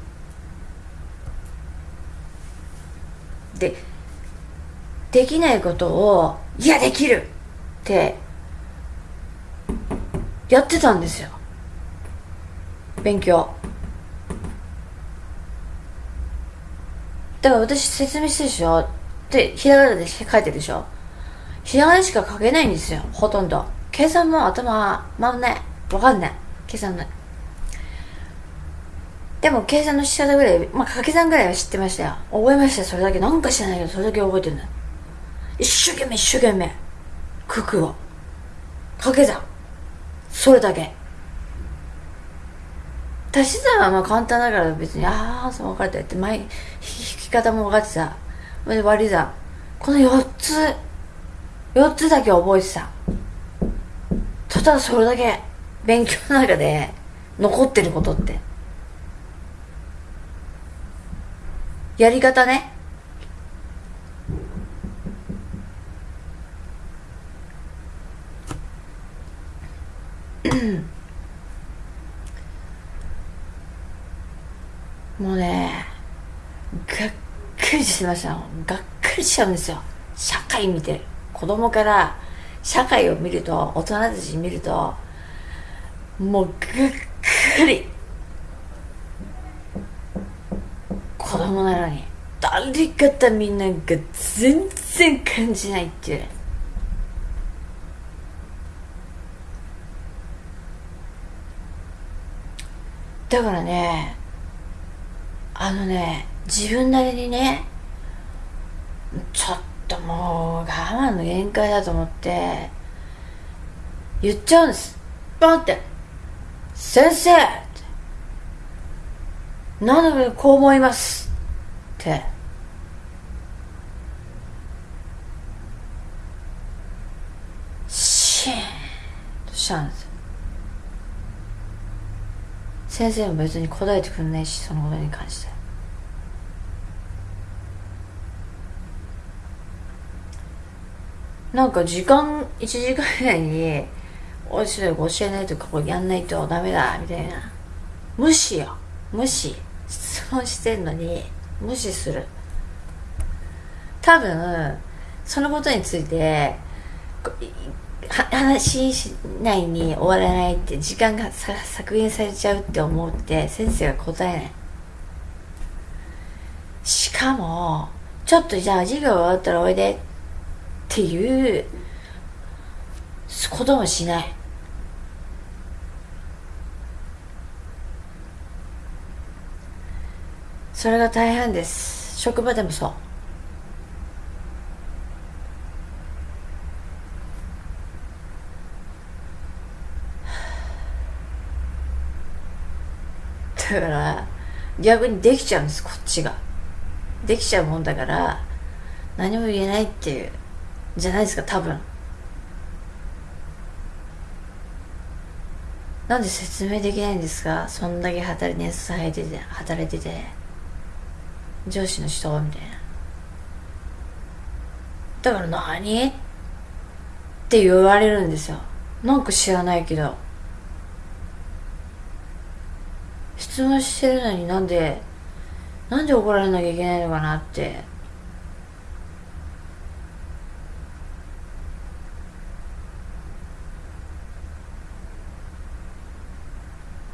でできないことをいやできるってやってたんですよ。勉強。だから私説明してるでしょ。ってひらがなで書いてるでしょ。ひらがなしか書けないんですよほとんど。計算も頭回んない。わかんない。計算ない。でも計算の仕方ぐらい、まあ掛け算ぐらいは知ってましたよ。覚えましたよ、それだけ。なんか知らないけど、それだけ覚えてるんだ。一生懸命一生懸命。九九を。掛け算。それだけ。足し算はまあ簡単だから別に、ああ、そう分かったって、前、引き方も分かってた。割り算。この4つ、4つだけ覚えてた。ただそれだけ勉強の中で残ってることって。やり方ね。もうね、がっくりしてました。がっくりしちゃうんですよ。社会見て。子供から社会を見ると、大人たち見ると、もうがっくり。子供なのに。誰方みんなが全然感じないっていう。だからねあのね自分なりにねちょっともう我慢の限界だと思って言っちゃうんです。ポンって「先生!」なのでこう思います。て。シーン。としたんです？先生も別に答えてくんないしそのことに関して。なんか時間1時間以内においしい教えないとかこうやんないとダメだみたいな。無視よ。無視。質問してんのに。無視する。多分そのことについて話しないに終わらないって時間が削減されちゃうって思って先生が答えない。しかもちょっとじゃあ授業終わったらおいでっていうこともしない。それが大変です。職場でもそう。だから逆にできちゃうんですこっちが。できちゃうもんだから何も言えないっていうじゃないですか多分。なんで説明できないんですか？そんだけ働いて働いてて働いてて。上司の人みたいな。だから何？って言われるんですよ。なんか知らないけど。質問してるのになんでなんで怒られなきゃいけないのかなって。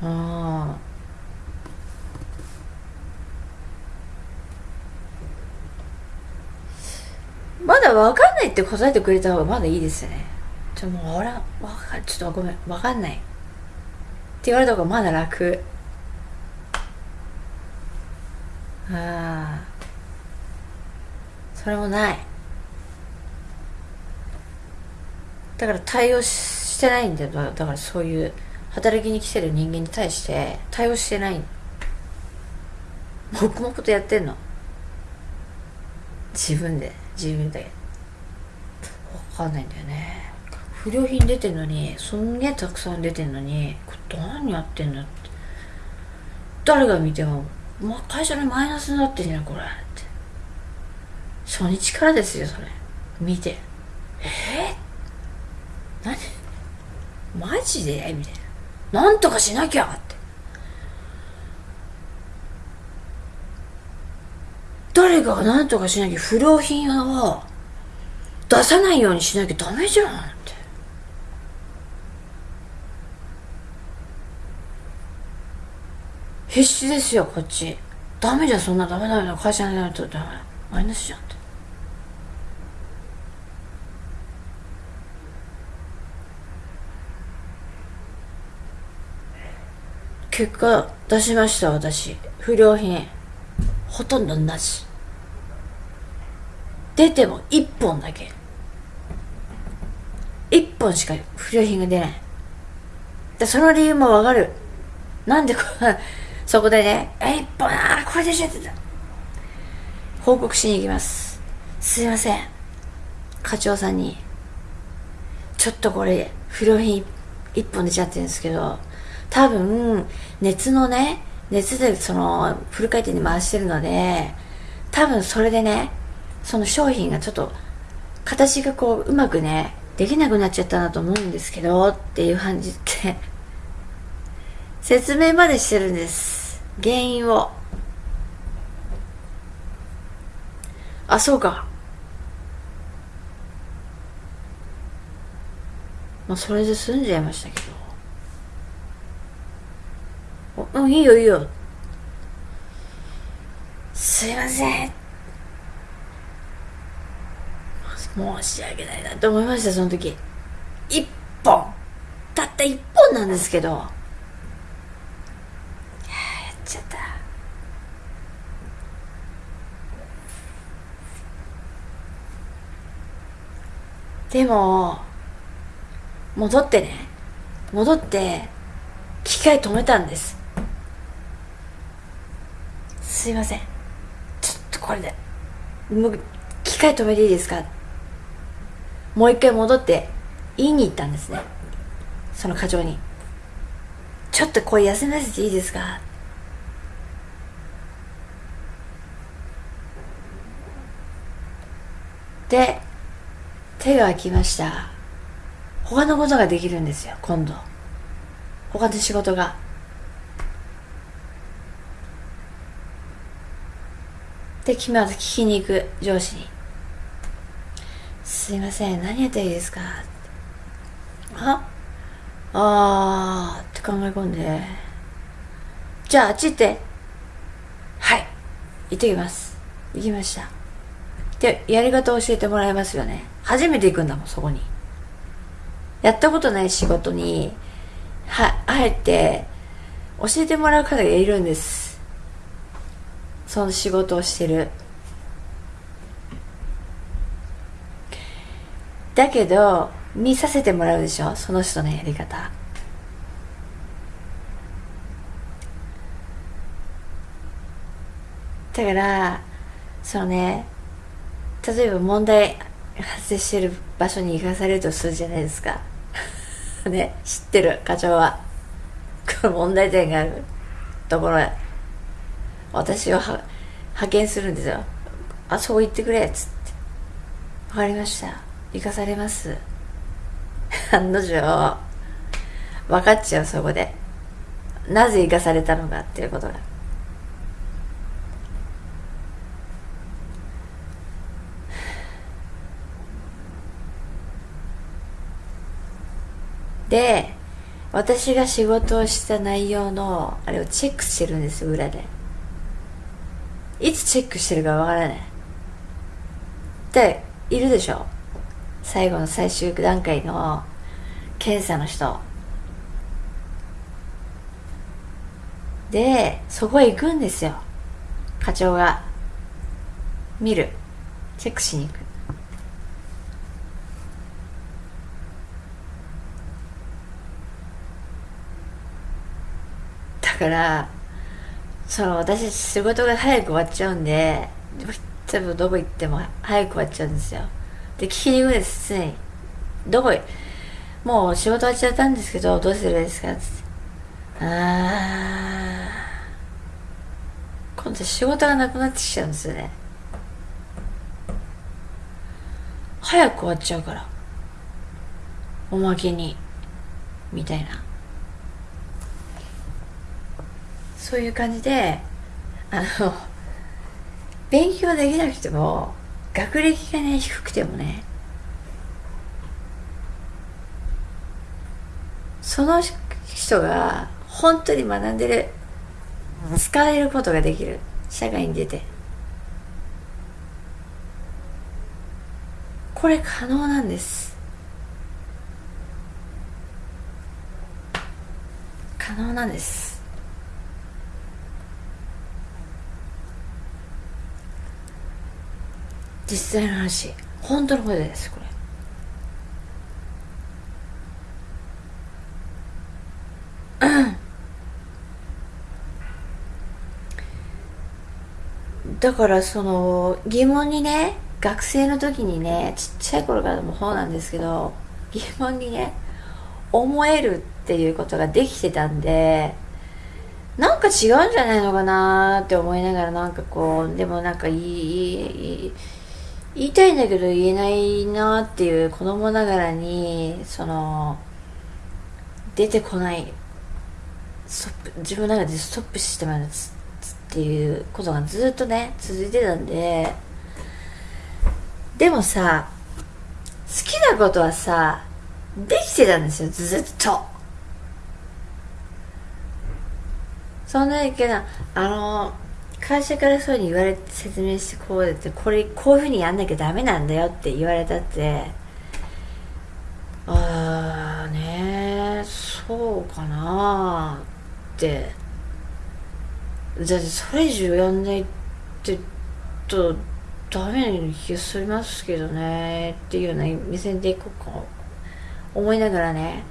ああまだ分かんないって答えてくれた方がまだいいですよね。ちょもう俺は分かちょっとごめん分かんない。って言われた方がまだ楽。ああそれもない。だから対応してないんだよ。だからそういう働きに来てる人間に対して対応してない。黙々とやってんの。自分で。自分でかんないんだよね。不良品出てんのにすんげえたくさん出てんのにこれ何やってんだって。誰が見てもまあ、会社にマイナスになってんじゃんこれって。初日からですよそれ。見て。えー、何？マジで？みたいな。なんとかしなきゃって。誰かがなんとかしなきゃ不良品を出さないようにしなきゃダメじゃんって。必死ですよこっち。ダメじゃんそんなダメダメだ会社になるとダメ。マイナスじゃんって。結果出しました私。不良品。ほとんどなし。出ても1本だけ。1本しか不良品が出ない。でその理由もわかる。なんでこそこでね「1本ああこれでしょ」って報告しに行きます。すいません。課長さんに。ちょっとこれ不良品1本出ちゃってるんですけど多分熱のね熱でそのフル回転に回してるので多分それでねその商品がちょっと形がこううまくねできなくなっちゃったなと思うんですけどっていう感じで。説明までしてるんです。原因を。あそうか。まあそれで済んじゃいましたけど。うんいいよいいよ。すいません。申し訳ないなと思いましたその時。一本。たった一本なんですけど。やっちゃった。でも戻ってね。戻って機械止めたんです。すいません。ちょっとこれで。もう機械止めていいですか？もう一回戻って言いに行ったんですね。その課長に「ちょっと声休ませていいですか?」で手が空きました。他のことができるんですよ今度。他の仕事が。で決まず聞きに行く上司に。すいません。何やったらいいですか？あ？あーって考え込んで。じゃああっち行って。はい。行ってきます。行きました。でやり方を教えてもらいますよね。初めて行くんだもんそこに。やったことない仕事にはあえて教えてもらう方がいるんです。その仕事をしてる。だけど見させてもらうでしょ？その人のやり方。だからそのね例えば問題発生してる場所に行かされるとするじゃないですか。ね知ってる？課長は。この問題点がある。ところへ。私を派遣するんですよ。あそう言ってくれ。っつって。分かりました。生かされます。案の定分かっちゃうそこで。なぜ生かされたのかっていうことが。で私が仕事をした内容のあれをチェックしてるんです裏で。いつチェックしてるかわからない。っているでしょ。最後の最終段階の検査の人。でそこへ行くんですよ。課長が見る。チェックしに行く。だからその私仕事が早く終わっちゃうんで多分どこ行っても早く終わっちゃうんですよ。で聞きに行くんです常に。どこへ？もう仕事終わっちゃったんですけどどうすればいいですか？つって。ああ今度仕事がなくなってきちゃうんですよね。早く終わっちゃうから。おまけに。みたいな。そういう感じであの勉強できなくても学歴がね低くてもねその人が本当に学んでる使えることができる社会に出て。これ可能なんです。可能なんです。実際の話本当のことですこれ。だからその疑問にね学生の時にねちっちゃい頃からもそうなんですけど疑問にね思えるっていうことができてたんでなんか違うんじゃないのかなって思いながらなんかこうでもなんか言い言いたいんだけど言えないなっていう子供ながらにその出てこない自分の中でストップしてますっていうことがずっとね続いてたんででもさ好きなことはさできてたんですよずっと。そんなにけどあの会社からそういうに言われて説明してこうやってこれこういうふうにやんなきゃダメなんだよって言われたって。ああねそうかなって。だってそれ以上やんないってとダメな気がしますけどねっていうような目線でいこうか思いながらね。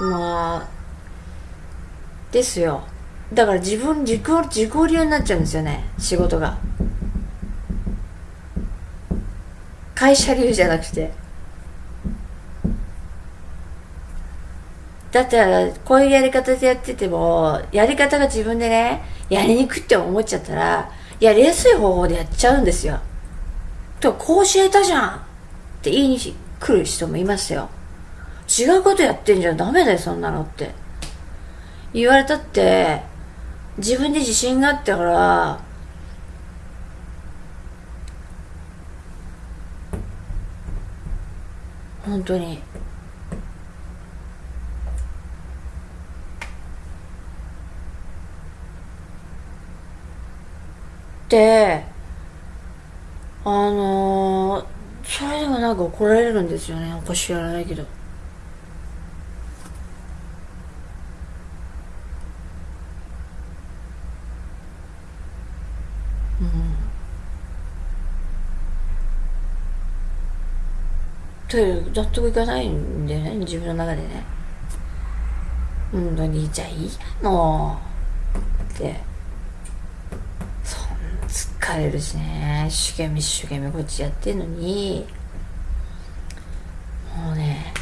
まあですよ。だから自分自己自己流になっちゃうんですよね仕事が会社流じゃなくてだったら、こういうやり方でやってても、やり方が自分でね、やりにくって思っちゃったら、やりやすい方法でやっちゃうんですよ。と、こう教えたじゃんって言いに来る人もいますよ。違うことやってんじゃダメだよ、そんなのって。言われたって、自分で自信があったから、本当に。てあのー、それでもなんか怒られるんですよねおか知らないけどと納得いかないんだよね自分の中でね。うんじゃあいいやもうって。そん疲れるしね。一生懸命一生懸命こっちやってんのに。もうね。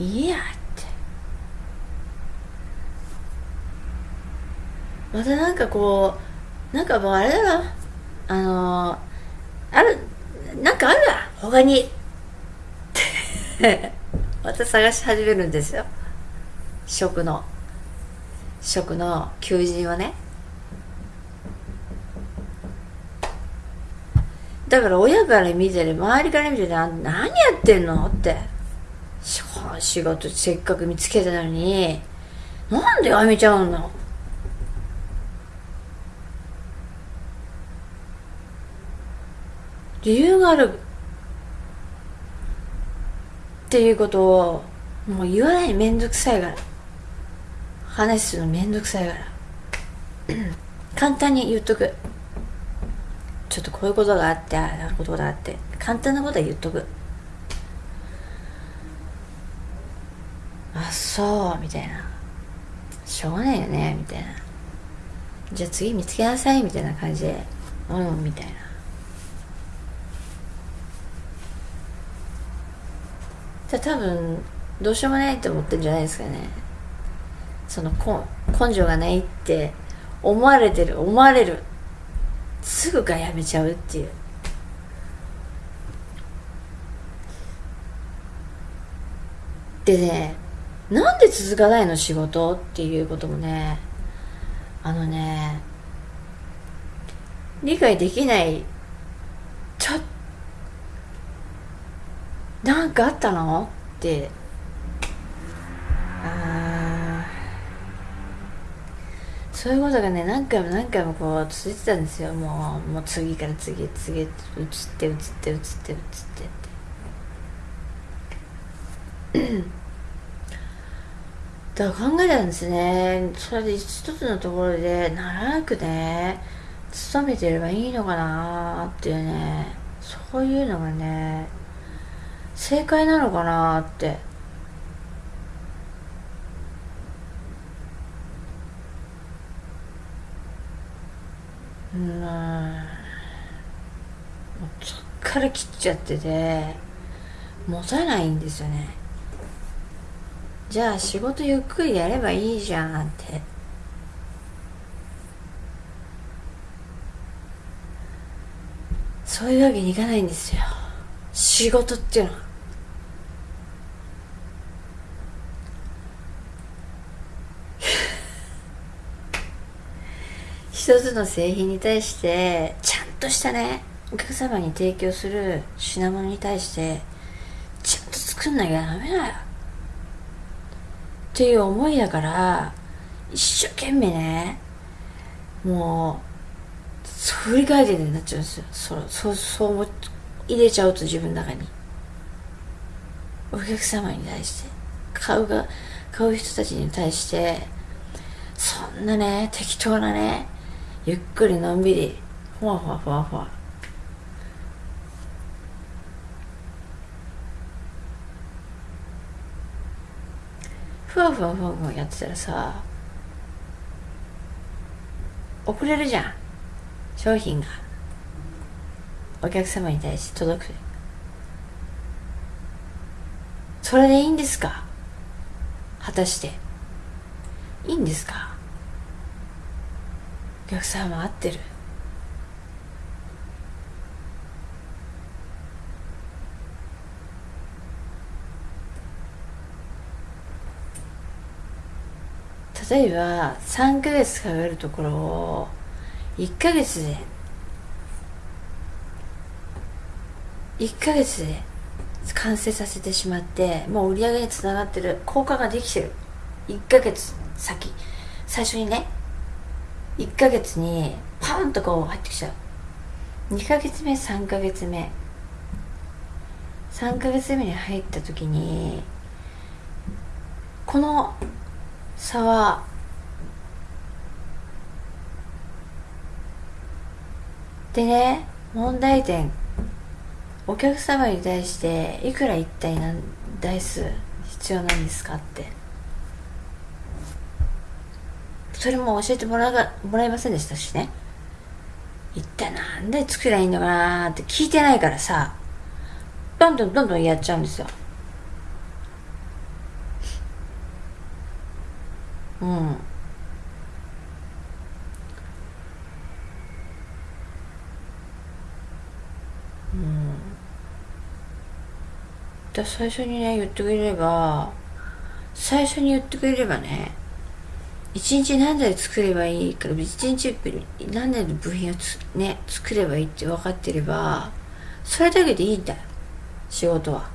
いいやって。またなんかこうなんかもうあれだな。あの、あるなんかあるわ。他に。また探し始めるんですよ。食の。食の求人をね。だから親から見てる周りから見てる何やってんのって。仕事せっかく見つけたのに。なんでやめちゃうの理由があるっていうことをもう言わないめんどくさいから。話するのめんどくさいから。簡単に言っとく。ちょっとこういうことがあってああことがあって。簡単なことは言っとく。あそうみたいな。しょうがないよねみたいな。じゃあ次見つけなさいみたいな感じで。うんみたいな。じゃあ多分どうしようもないと思ってるんじゃないですかね。その根性がないって思われてる思われる。すぐがやめちゃうっていう。でねなんで続かないの仕事っていうこともねあのね理解できないちょっとなんかあったの？って。あそういうことがね何回も何回もこう続いてたんですよ。もうもう次から次へ次へ移って移って移って移って。だから考えたんですね。それで一つのところで長くね勤めてればいいのかなっていうね。そういうのがね正解なのかなって。うん。もうそっから切っちゃってて持たないんですよね。じゃあ仕事ゆっくりやればいいじゃんって。そういうわけにいかないんですよ。仕事っていうのは。一つの製品に対してちゃんとしたねお客様に提供する品物に対してちゃんと作んなきゃダメだよ。っていう思いだから一生懸命ねもう振り返ってになっちゃうんですよ。そうそそう思入れちゃうと自分の中に。お客様に対して。買うが買う人たちに対してそんなね適当なねゆっくりのんびり。ふわふわふわふわ。ふわふわふわふわやってたらさ遅れるじゃん。商品が。お客様に対して届く。それでいいんですか？果たして。いいんですか？お客様合ってる。例えば3ヶ月かかるところを1ヶ月で1ヶ月で完成させてしまってもう売り上げにつながってる。効果ができてる。1ヶ月先。最初にね1ヶ月にパンとこう入ってきちゃう。2ヶ月目3ヶ月目。3ヶ月目に入った時にこの差はでね問題点。お客様に対していくら一体何台数必要なんですかって。それも教えてもらがもらえませんでしたしね。一体なんで作りゃいいのかなって聞いてないからさどんどんどんどんやっちゃうんですよ。うん。うん。最初にね言ってくれれば最初に言ってくれればね一日何台作ればいいから一日何台の部品をね作ればいいって分かってればそれだけでいいんだよ仕事は。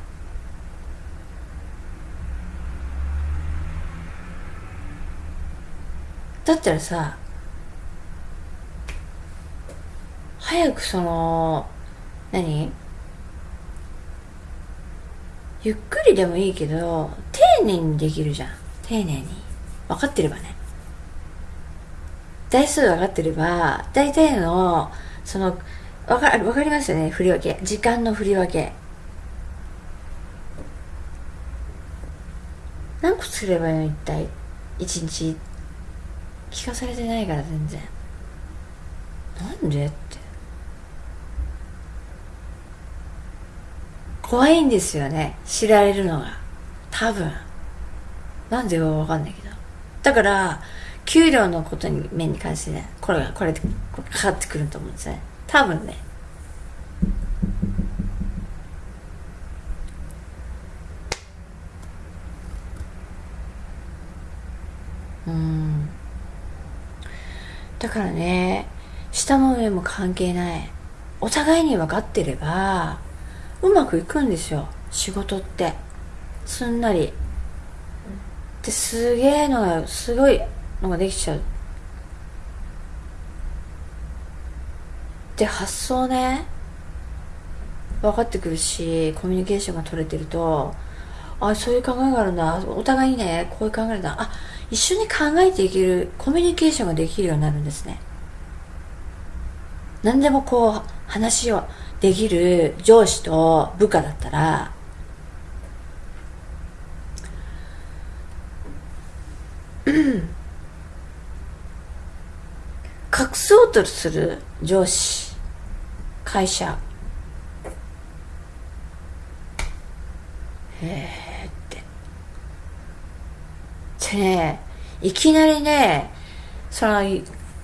だったらさ早くその何？ゆっくりでもいいけど丁寧にできるじゃん。丁寧に。分かってればね。台数分かってれば大体のその分か分かりますよね？振り分け。時間の振り分け。何個作ればいいの？一体？一日？聞かされてないから全然。なんでって。怖いんですよね。知られるのが。多分。なんでか分かんないけど。だから給料のことに面に関してねこれがこれでかかってくると思うんですね。多分ね。うん。だからね下も上も関係ない。お互いに分かってればうまくいくんですよ。仕事って。すんなり。ですげえのがすごいのができちゃう。で発想ね分かってくるしコミュニケーションが取れてるとあそういう考えがあるんだ。お互いにねこういう考えだ。あ一緒に考えていけるコミュニケーションができるようになるんですね。何でもこう話をできる上司と部下だったら隠そうとする上司会社。へえって。でねいきなりねその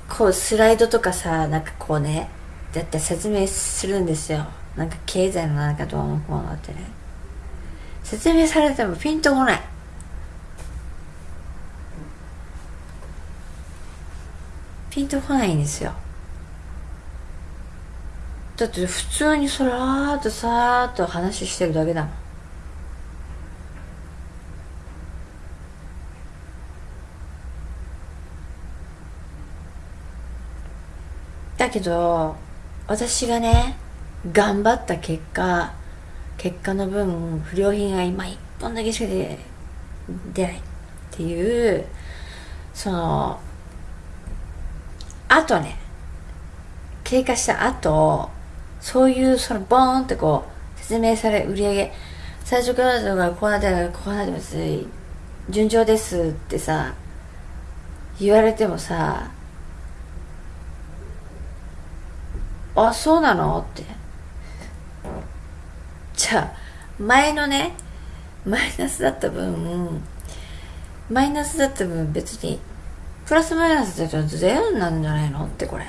こうスライドとかさなんかこうねだって説明するんですよ。なんか経済のなんかどうのこうのってね。説明されてもピンとこない。ピンとこないんですよ。だって普通にそらーっとさーっと話してるだけだもん。だけど私がね頑張った結果結果の分不良品が今一本だけしか出ないっていうそのあとね。経過した後そういうそのボーンってこう説明され売り上げ。最初からとかこうなってこうなってます。順調ですってさ言われてもさあそうなの？って。じゃあ前のねマイナスだった分マイナスだった分別にプラスマイナスだとゼロになるんじゃないのってこれ。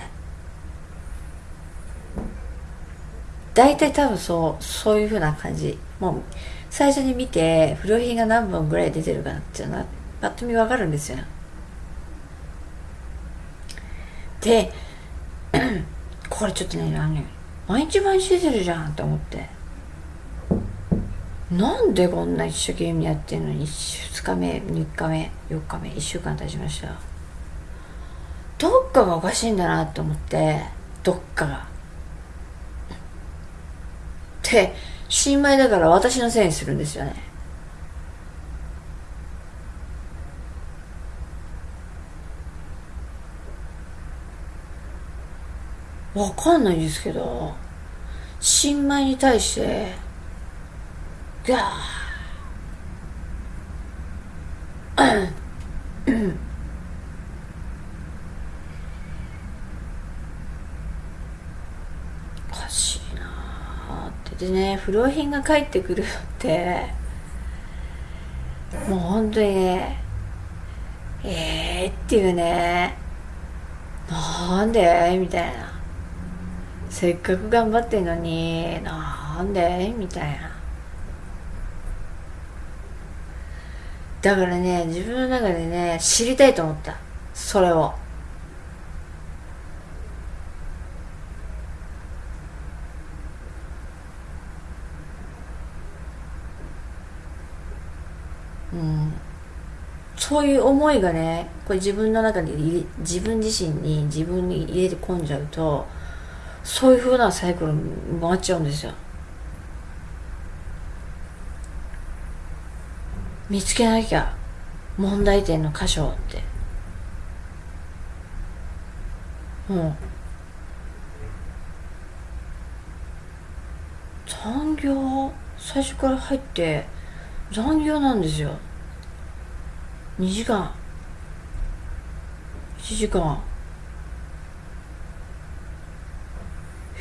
大体多分そうそういうふうな感じ。もう最初に見て不良品が何本ぐらい出てるかなっていうのはぱっと見わかるんですよ。で これちょっとね何毎日毎日出てるじゃんって思って。なんでこんな一生懸命やってんのに2日目3日目4日目1週間経ちました？どっかがおかしいんだなって思ってどっかが。で新米だから私のせいにするんですよね。わかんないんですけど新米に対してガー。おかしいなって。でね不良品が返ってくるのって。もう本当にねええー、っていうね。なんで？みたいな。せっかく頑張ってんのになんで？みたいな。だからね自分の中でね知りたいと思った。それを。うん。そういう思いがねこれ自分の中に自分自身に自分に入れて込んじゃうとそういうふうなサイクル回っちゃうんですよ。見つけなきゃ問題点の箇所って。う。ん残業最初から入って残業なんですよ。2時間。1時間。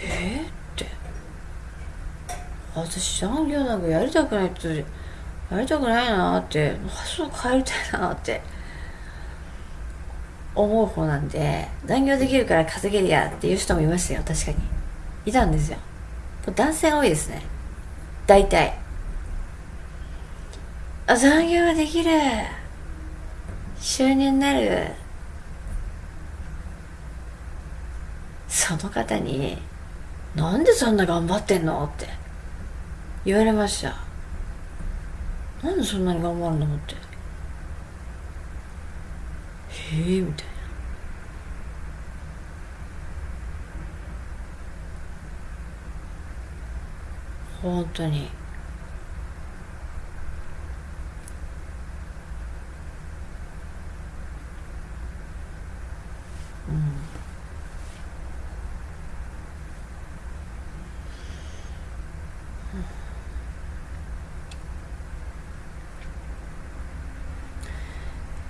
えー、って。私残業なんかやりたくないってやりたくないなって。発想変えたいなって。思う方なんで残業できるから稼げるやっていう人もいましたよ。確かに。いたんですよ。男性が多いですね。大体。あ残業ができる。収入になる。その方に「なんでそんな頑張ってんの?」って。言われましたなんでそんなに頑張るの？ってへえみたいな。本当に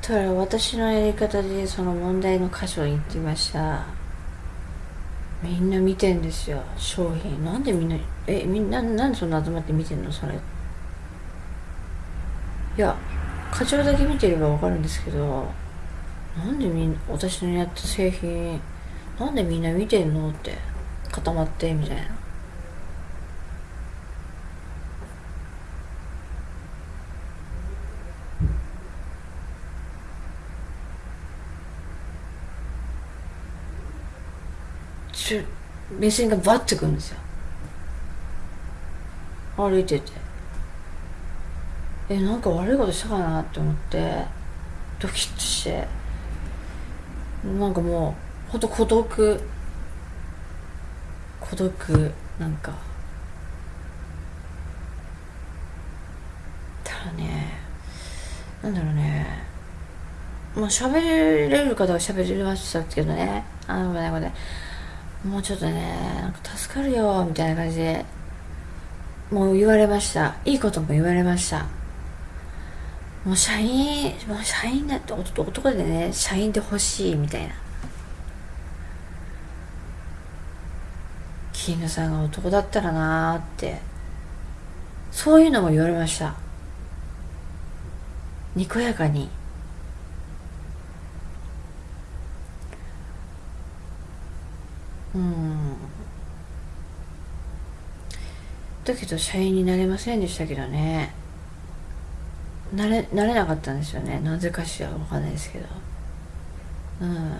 だから私のやり方でその問題の箇所に行ってました。みんな見てんですよ。商品。なんでみんなえみんななんでそんな集まって見てんの？それ。いや課長だけ見てれば分かるんですけどなんでみんな私のやった製品なんでみんな見てんの？って固まってみたいなち目線がバッてくるんですよ歩いててえなんか悪いことしたかなって思ってドキッとしてなんかもうほんと孤独孤独なんかただねなんだろうねまあ喋れる方は喋れましたけどねあのねこれもうちょっとねなんか助かるよみたいな感じでもう言われました。いいことも言われました。もう社員もう社員だって男でね社員で欲しいみたいな。キングさんが男だったらなーって。そういうのも言われました。にこやかに。うん。だけど社員になれませんでしたけどね。なれなれなかったんですよね。なぜかしら分かんないですけど。うん。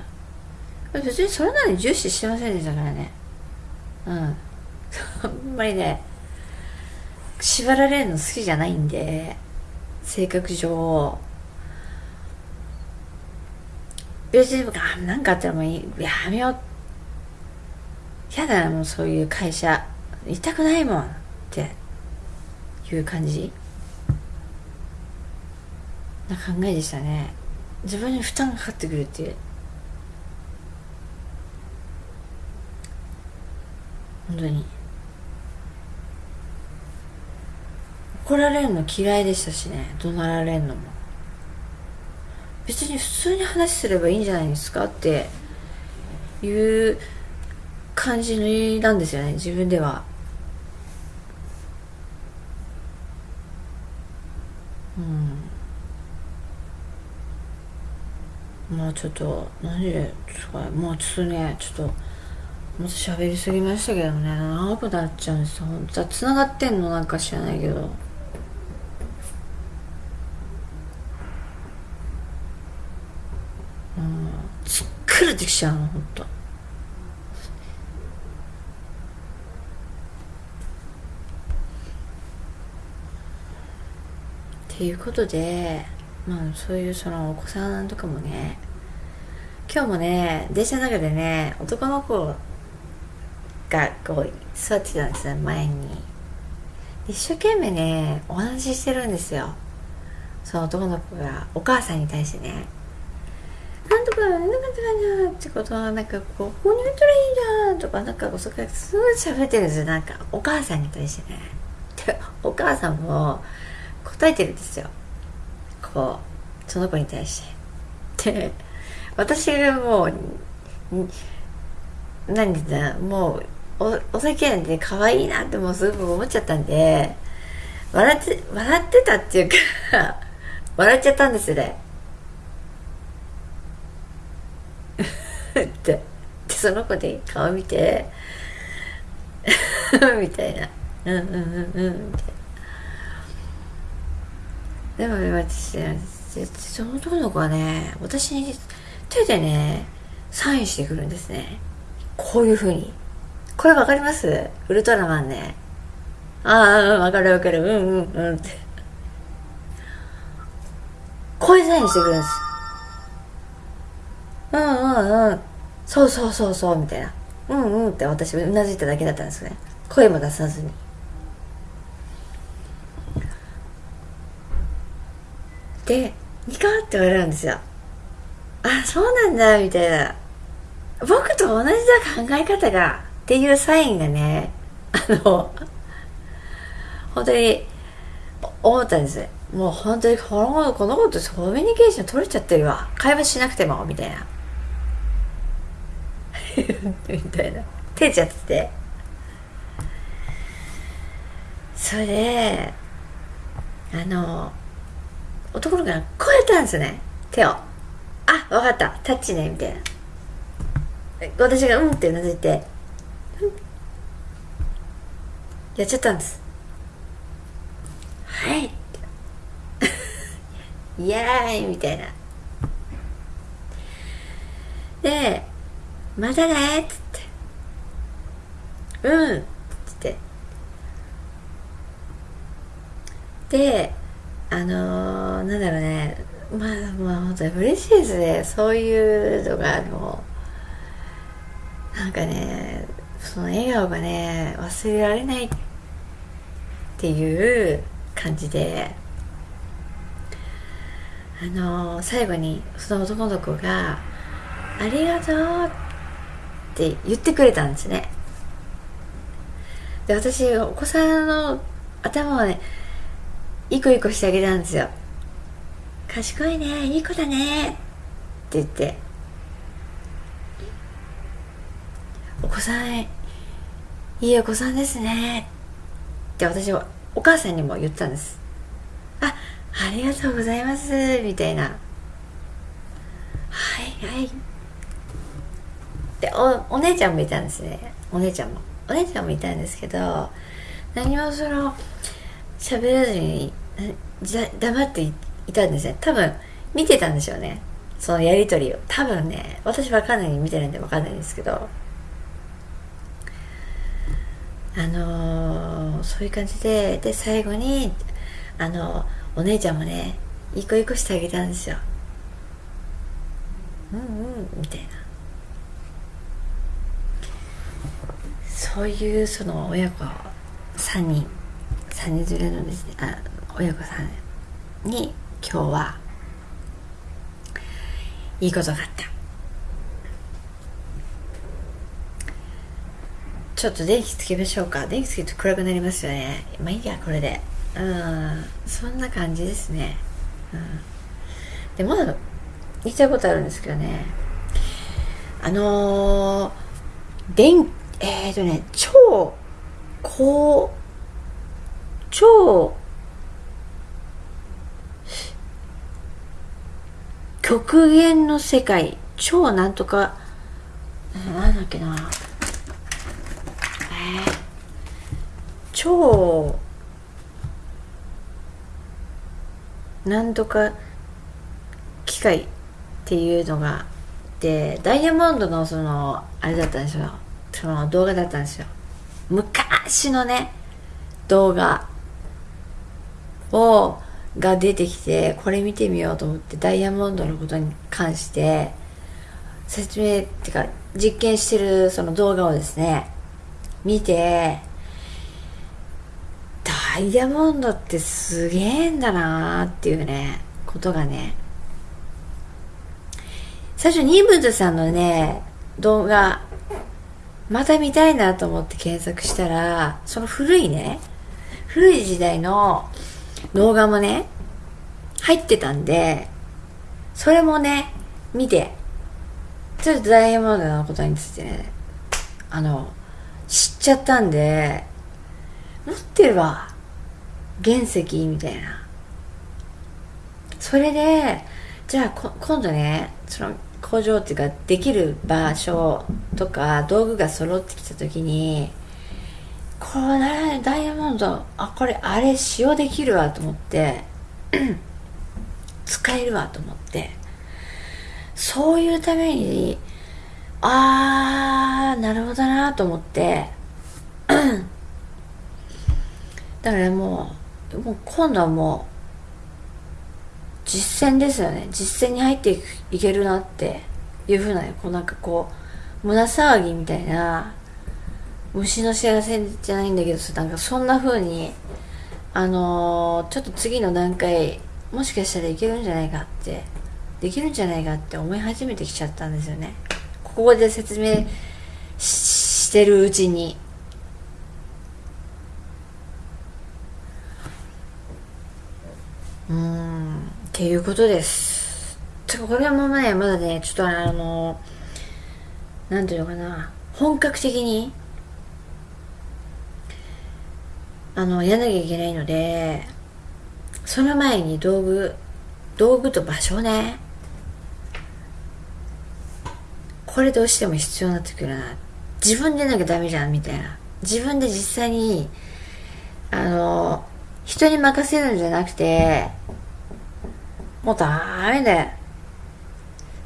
別にそれなりに重視してませんでしたからね。うん。あんまりね縛られるの好きじゃないんで性格上。別に何かあったらもうやめようやだなもうそういう会社。行たくないもんっていう感じ？な考えでしたね。自分に負担がかかってくるっていう。本当に。怒られるの嫌いでしたしね。怒鳴られるのも。別に普通に話すればいいんじゃないですかっていう感じなんですよね自分では。うん。もうちょっと何でもう？ちょっとねちょっともっと喋りすぎましたけどね長くなっちゃうんですよ。本当は繋がってんのなんか知らないけど。うん。疲れてきちゃうの本当。っていうことでまあそういうそのお子さんとかもね今日もね電車の中でね男の子がこう座ってたんですよ前に。一生懸命ねお話ししてるんですよ。その男の子がお母さんに対してねなんとかなんとかなってことはなんかこうここに置いたらいいじゃんとかなんかそこからすごい喋ってるんですよなんかお母さんに対してね。お母さんも答えてるんですよ。こうその子に対して。で私がもう何だもうおお酒なんで可愛いなってもうすごく思っちゃったんで笑って笑ってたっていうか 笑っちゃったんですよねってでその子で顔見て みたいな。うんうんうんうんみたいな。でも私その男の子はね私に手でねサインしてくるんですね。こういう風に。これわかります？ウルトラマンね。ああうんわかるわかる。うんうんうんって。こういうサインしてくるんです。うんうんうん。そうそうそうそうみたいな。うんうんって私うなずいただけだったんですね。声も出さずに。でニカって言われるんですよ。あそうなんだみたいな。僕と同じだ考え方がっていうサインがねあの本当に思ったんです。もう本当にこの子この子とコミュニケーション取れちゃってるわ。会話しなくてもみたいな。みたいな。手ちゃってて。それであの男の子がこうやったんですね。手を。あ分かった。タッチね。みたいな。私がうんってうなずいて、うん、やっちゃったんです。はい。イエーイ。みたいな。でまたねっつって。うん。っつって。であのー、なんだろうね。まあまあ本当に嬉しいですね。そういうのがあのなんかねその笑顔がね忘れられないっていう感じで。あのー、最後にその男の子が「ありがとう」って言ってくれたんですね。で私お子さんの頭をねいこいこしてあげたんですよ。賢いねいい子だね。って言って。お子さんいいお子さんですね。って私はお母さんにも言ったんです。あありがとうございます。みたいな。はいはい。でおお姉ちゃんもいたんですね。お姉ちゃんも。お姉ちゃんもいたんですけど何もその喋らずにじゃ黙っていたんですね。多分見てたんでしょうね。そのやり取りを。多分ね私わかんない見てないんでわかんないんですけど。あのー、そういう感じでで最後にあのお姉ちゃんもねいい子いい子してあげたんですよ。うんうんみたいな。そういうその親子3人3人連れのですね。あ親子さんに今日はいいことがあった。ちょっと電気つけましょうか。電気つけると暗くなりますよね。まあいいやこれで。うん。そんな感じですね。うん。でまだ言いたいことあるんですけどね。あのー、電えっ、ー、とね超高超極限の世界。超なんとか。なんだっけな。えー、超なんとか機械っていうのがでダイヤモンドのそのあれだったんですよ。その動画だったんですよ。昔のね動画をが出てきてこれ見てみようと思ってダイヤモンドのことに関して説明っていうか実験してるその動画をですね見てダイヤモンドってすげえんだなーっていうねことがね最初ニーブンズさんのね動画また見たいなと思って検索したらその古いね古い時代の動画もね、入ってたんで、それもね、見て、ちょっとダイヤモンドのことについてね、あの、知っちゃったんで、持ってるわ。原石みたいな。それで、じゃあ今度ね、その工場っていうかできる場所とか道具が揃ってきた時にこれダイヤモンドあこれあれ使用できるわと思って 使えるわと思ってそういうためにあーなるほどなと思って だからもうもう今度はもう実践ですよね。実践に入っていいけるなっていうふうなこうなんかこう胸騒ぎみたいな虫の幸せじゃないんだけどなんかそんな風にあのー、ちょっと次の段階もしかしたらいけるんじゃないかってできるんじゃないかって思い始めてきちゃったんですよね。ここで説明してるうちに。うんっていうことです。これはもうねまだねちょっとあのなんていうのかな本格的にあのやらなきゃいけないのでその前に道具道具と場所ね。これどうしても必要になってくるな。自分でなきゃダメじゃんみたいな。自分で実際にあの人に任せるんじゃなくてもうダメだよ。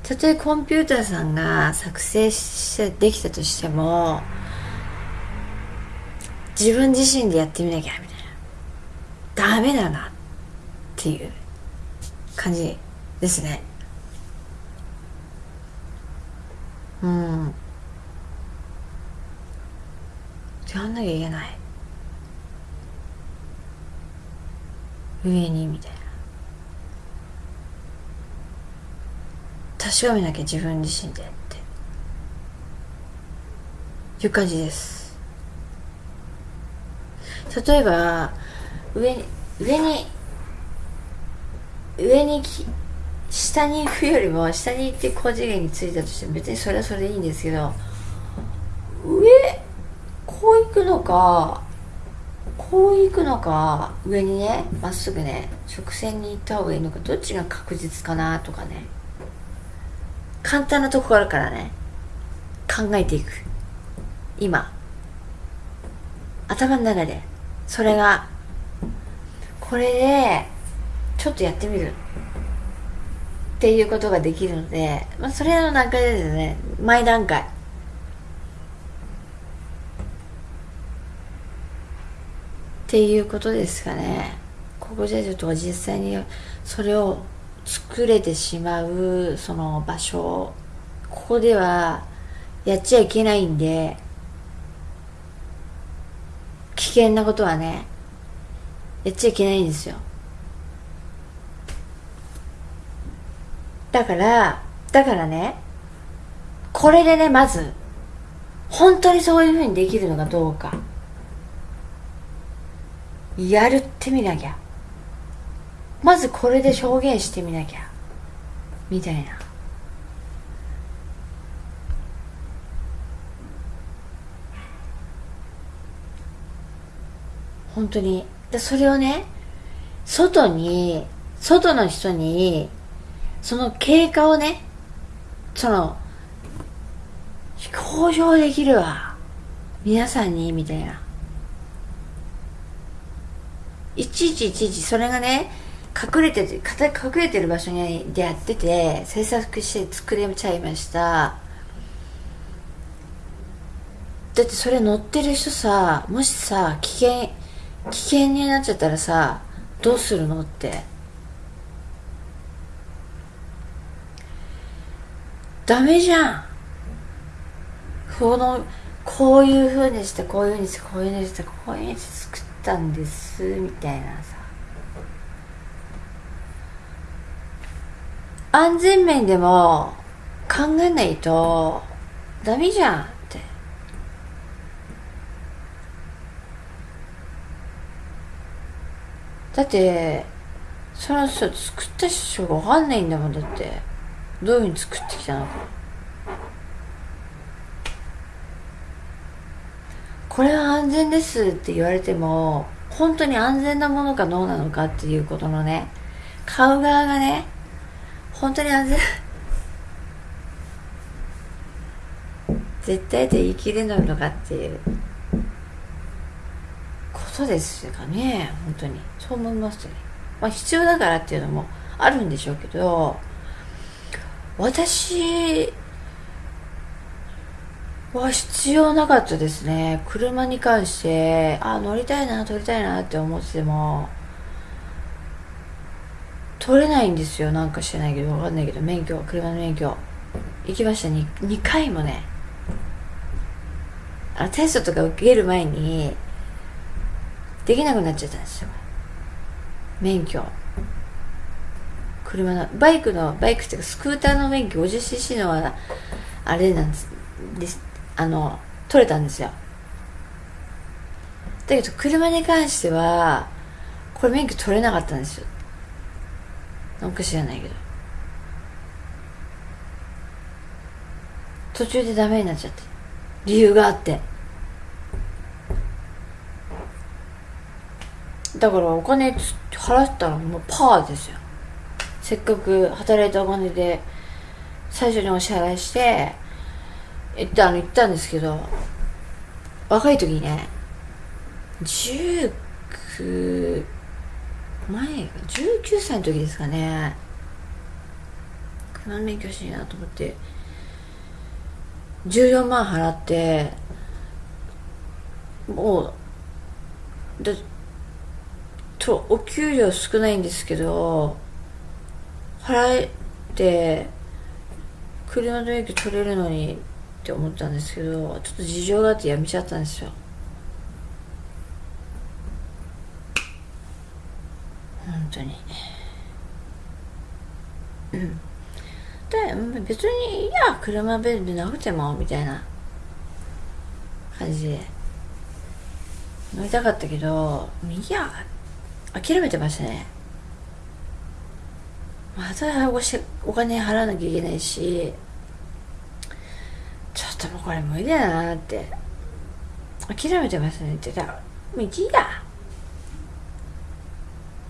たとえコンピューターさんが作成してできたとしても自分自身でやってみなきゃみたいな。ダメだなっていう感じですね。うん。やんなきゃいけない。上にみたいな。確かめなきゃ自分自身でって。いう感じです。例えば上に上に上に下に行くよりも下に行って高次元に着いたとしても別にそれはそれでいいんですけど上こう行くのかこう行くのか上にねまっすぐね直線に行った方がいいのかどっちが確実かなとかね簡単なところからね考えていく。今。頭の中で。それがこれでちょっとやってみる。っていうことができるので、まあ、それの段階ですね。前段階。っていうことですかね。ここじゃちょっと実際にそれを作れてしまうその場所。ここではやっちゃいけないんで危険なことはねやっちゃいけないんですよ。だからだからねこれでねまず本当にそういうふうにできるのかどうか。やるってみなきゃ。まずこれで表現してみなきゃ。みたいな。本当に。でそれをね外に外の人にその経過をねその公表できるわ。皆さんにみたいな。いちいちいちいちそれがね隠れてて隠れてる場所にでやってて制作して作れちゃいました。だってそれ乗ってる人さもしさ危険危険になっちゃったらさどうするのって。ダメじゃん。このこういうふうにしてこういうふうにしてこういうふうにしてこういうふうにして作ったんですみたいなさ。安全面でも考えないとダメじゃん。だってそれはさ作った人が分かんないんだもんだって。どういうふうに作ってきたのか。これは安全ですって言われても本当に安全なものかどうなのかっていうことのね買う側がね本当に安全。絶対で言い切れないのかっていう。ことですかね本当に。そう思いますね。まあ必要だからっていうのもあるんでしょうけど私は必要なかったですね。車に関してあ乗りたいな乗りたいなって思ってても取れないんですよ。なんかしてないけど分かんないけど免許車の免許。行きました。2, 2回もね。あテストとか受ける前にできなくなっちゃったんですよ。免許。車のバイクのバイクっていうかスクーターの免許 50cc のはあれなんです。ですあの取れたんですよ。だけど車に関してはこれ免許取れなかったんですよ。なんか知らないけど。途中でダメになっちゃって。理由があって。だからお金払ったらもうパーですよ。せっかく働いたお金で最初にお支払いして行ったの行ったんですけど若い時にね19前が19歳の時ですかね。車の免許しいなと思って。14万払ってもうでとお給料少ないんですけど払えて車の免許取れるのにって思ったんですけどちょっと事情があってやめちゃったんですよ。本当に。うん。で別にいや車便利なくてもみたいな感じで乗りたかったけどいや諦めてましたね。またおしお金払わなきゃいけないしちょっともうこれ無理だなって。諦めてましたね。って言ったらもういいや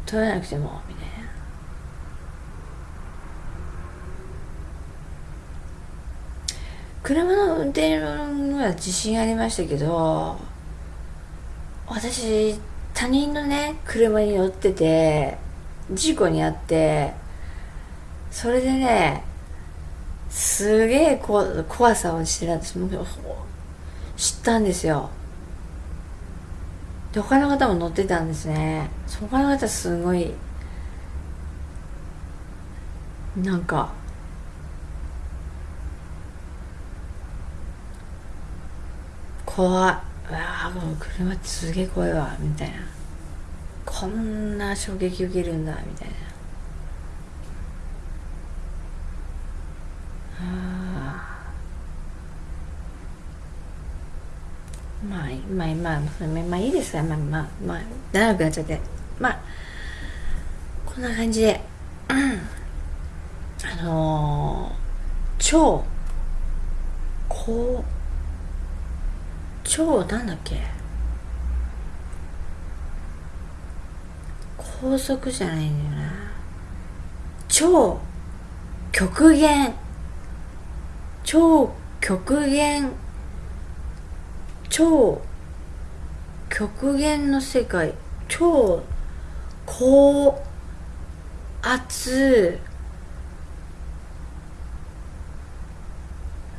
取らなくてもみたいな。車の運転は自信ありましたけど私他人のね車に乗ってて事故に遭ってそれでねすげえ怖さを知ら知ったんですよ。で他の方も乗ってたんですね。他の方すごいなんか怖い。うわもう車ってすげえ怖いわみたいな。こんな衝撃受けるんだみたいな。あまあまあまあまあいいですかまあまあまあ長くなっちゃって。まあこんな感じで、うん、あのー、超こう超なんだっけ？高速じゃないんだよな。超極限。超極限。超極限の世界。超高圧。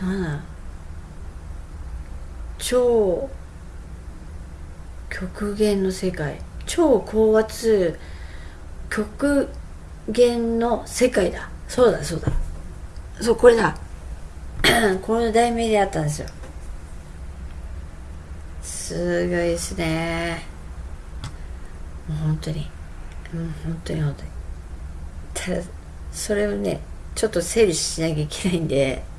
なんだ？超極限の世界。超高圧極限の世界だ。そうだそうだ。そうこれだ。これの題名であったんですよ。すごいですね。もう本当に。もう本当に本当に。ただそれをねちょっと整理しなきゃいけないんで。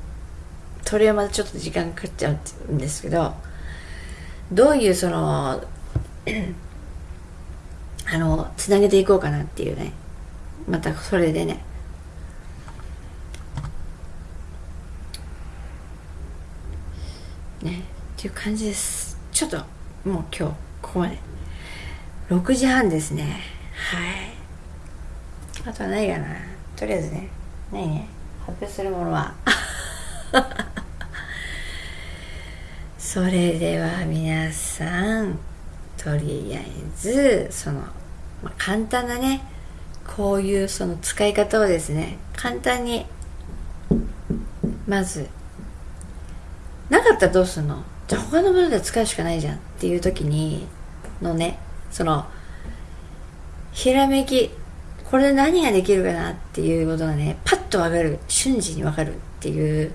それはまたちょっと時間かかっちゃうんですけどどういうその あのつなげていこうかなっていうね。またそれでね。ねっていう感じです。ちょっともう今日ここまで。6時半ですね。はい。あとはないかな。とりあえずねないね。発表するものは。それでは皆さんとりあえずその、まあ、簡単なねこういうその使い方をですね簡単にまずなかったらどうすんの？じゃあ他のもので使うしかないじゃん。っていう時にのねそのひらめきこれで何ができるかなっていうことがねパッとわかる瞬時にわかるっていう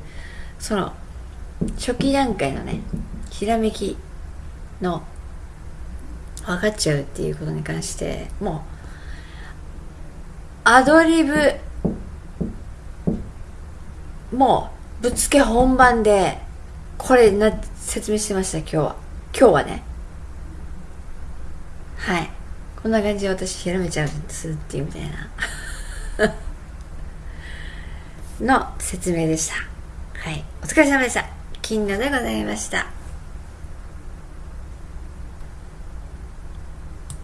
その初期段階のねひらめきの分かっちゃうっていうことに関してもうアドリブもうぶつけ本番でこれな説明してました今日は。今日はね。はい。こんな感じで私ひらめちゃうんですっていうみたいな。の説明でした。はい。お疲れ様でした。金魚でございました。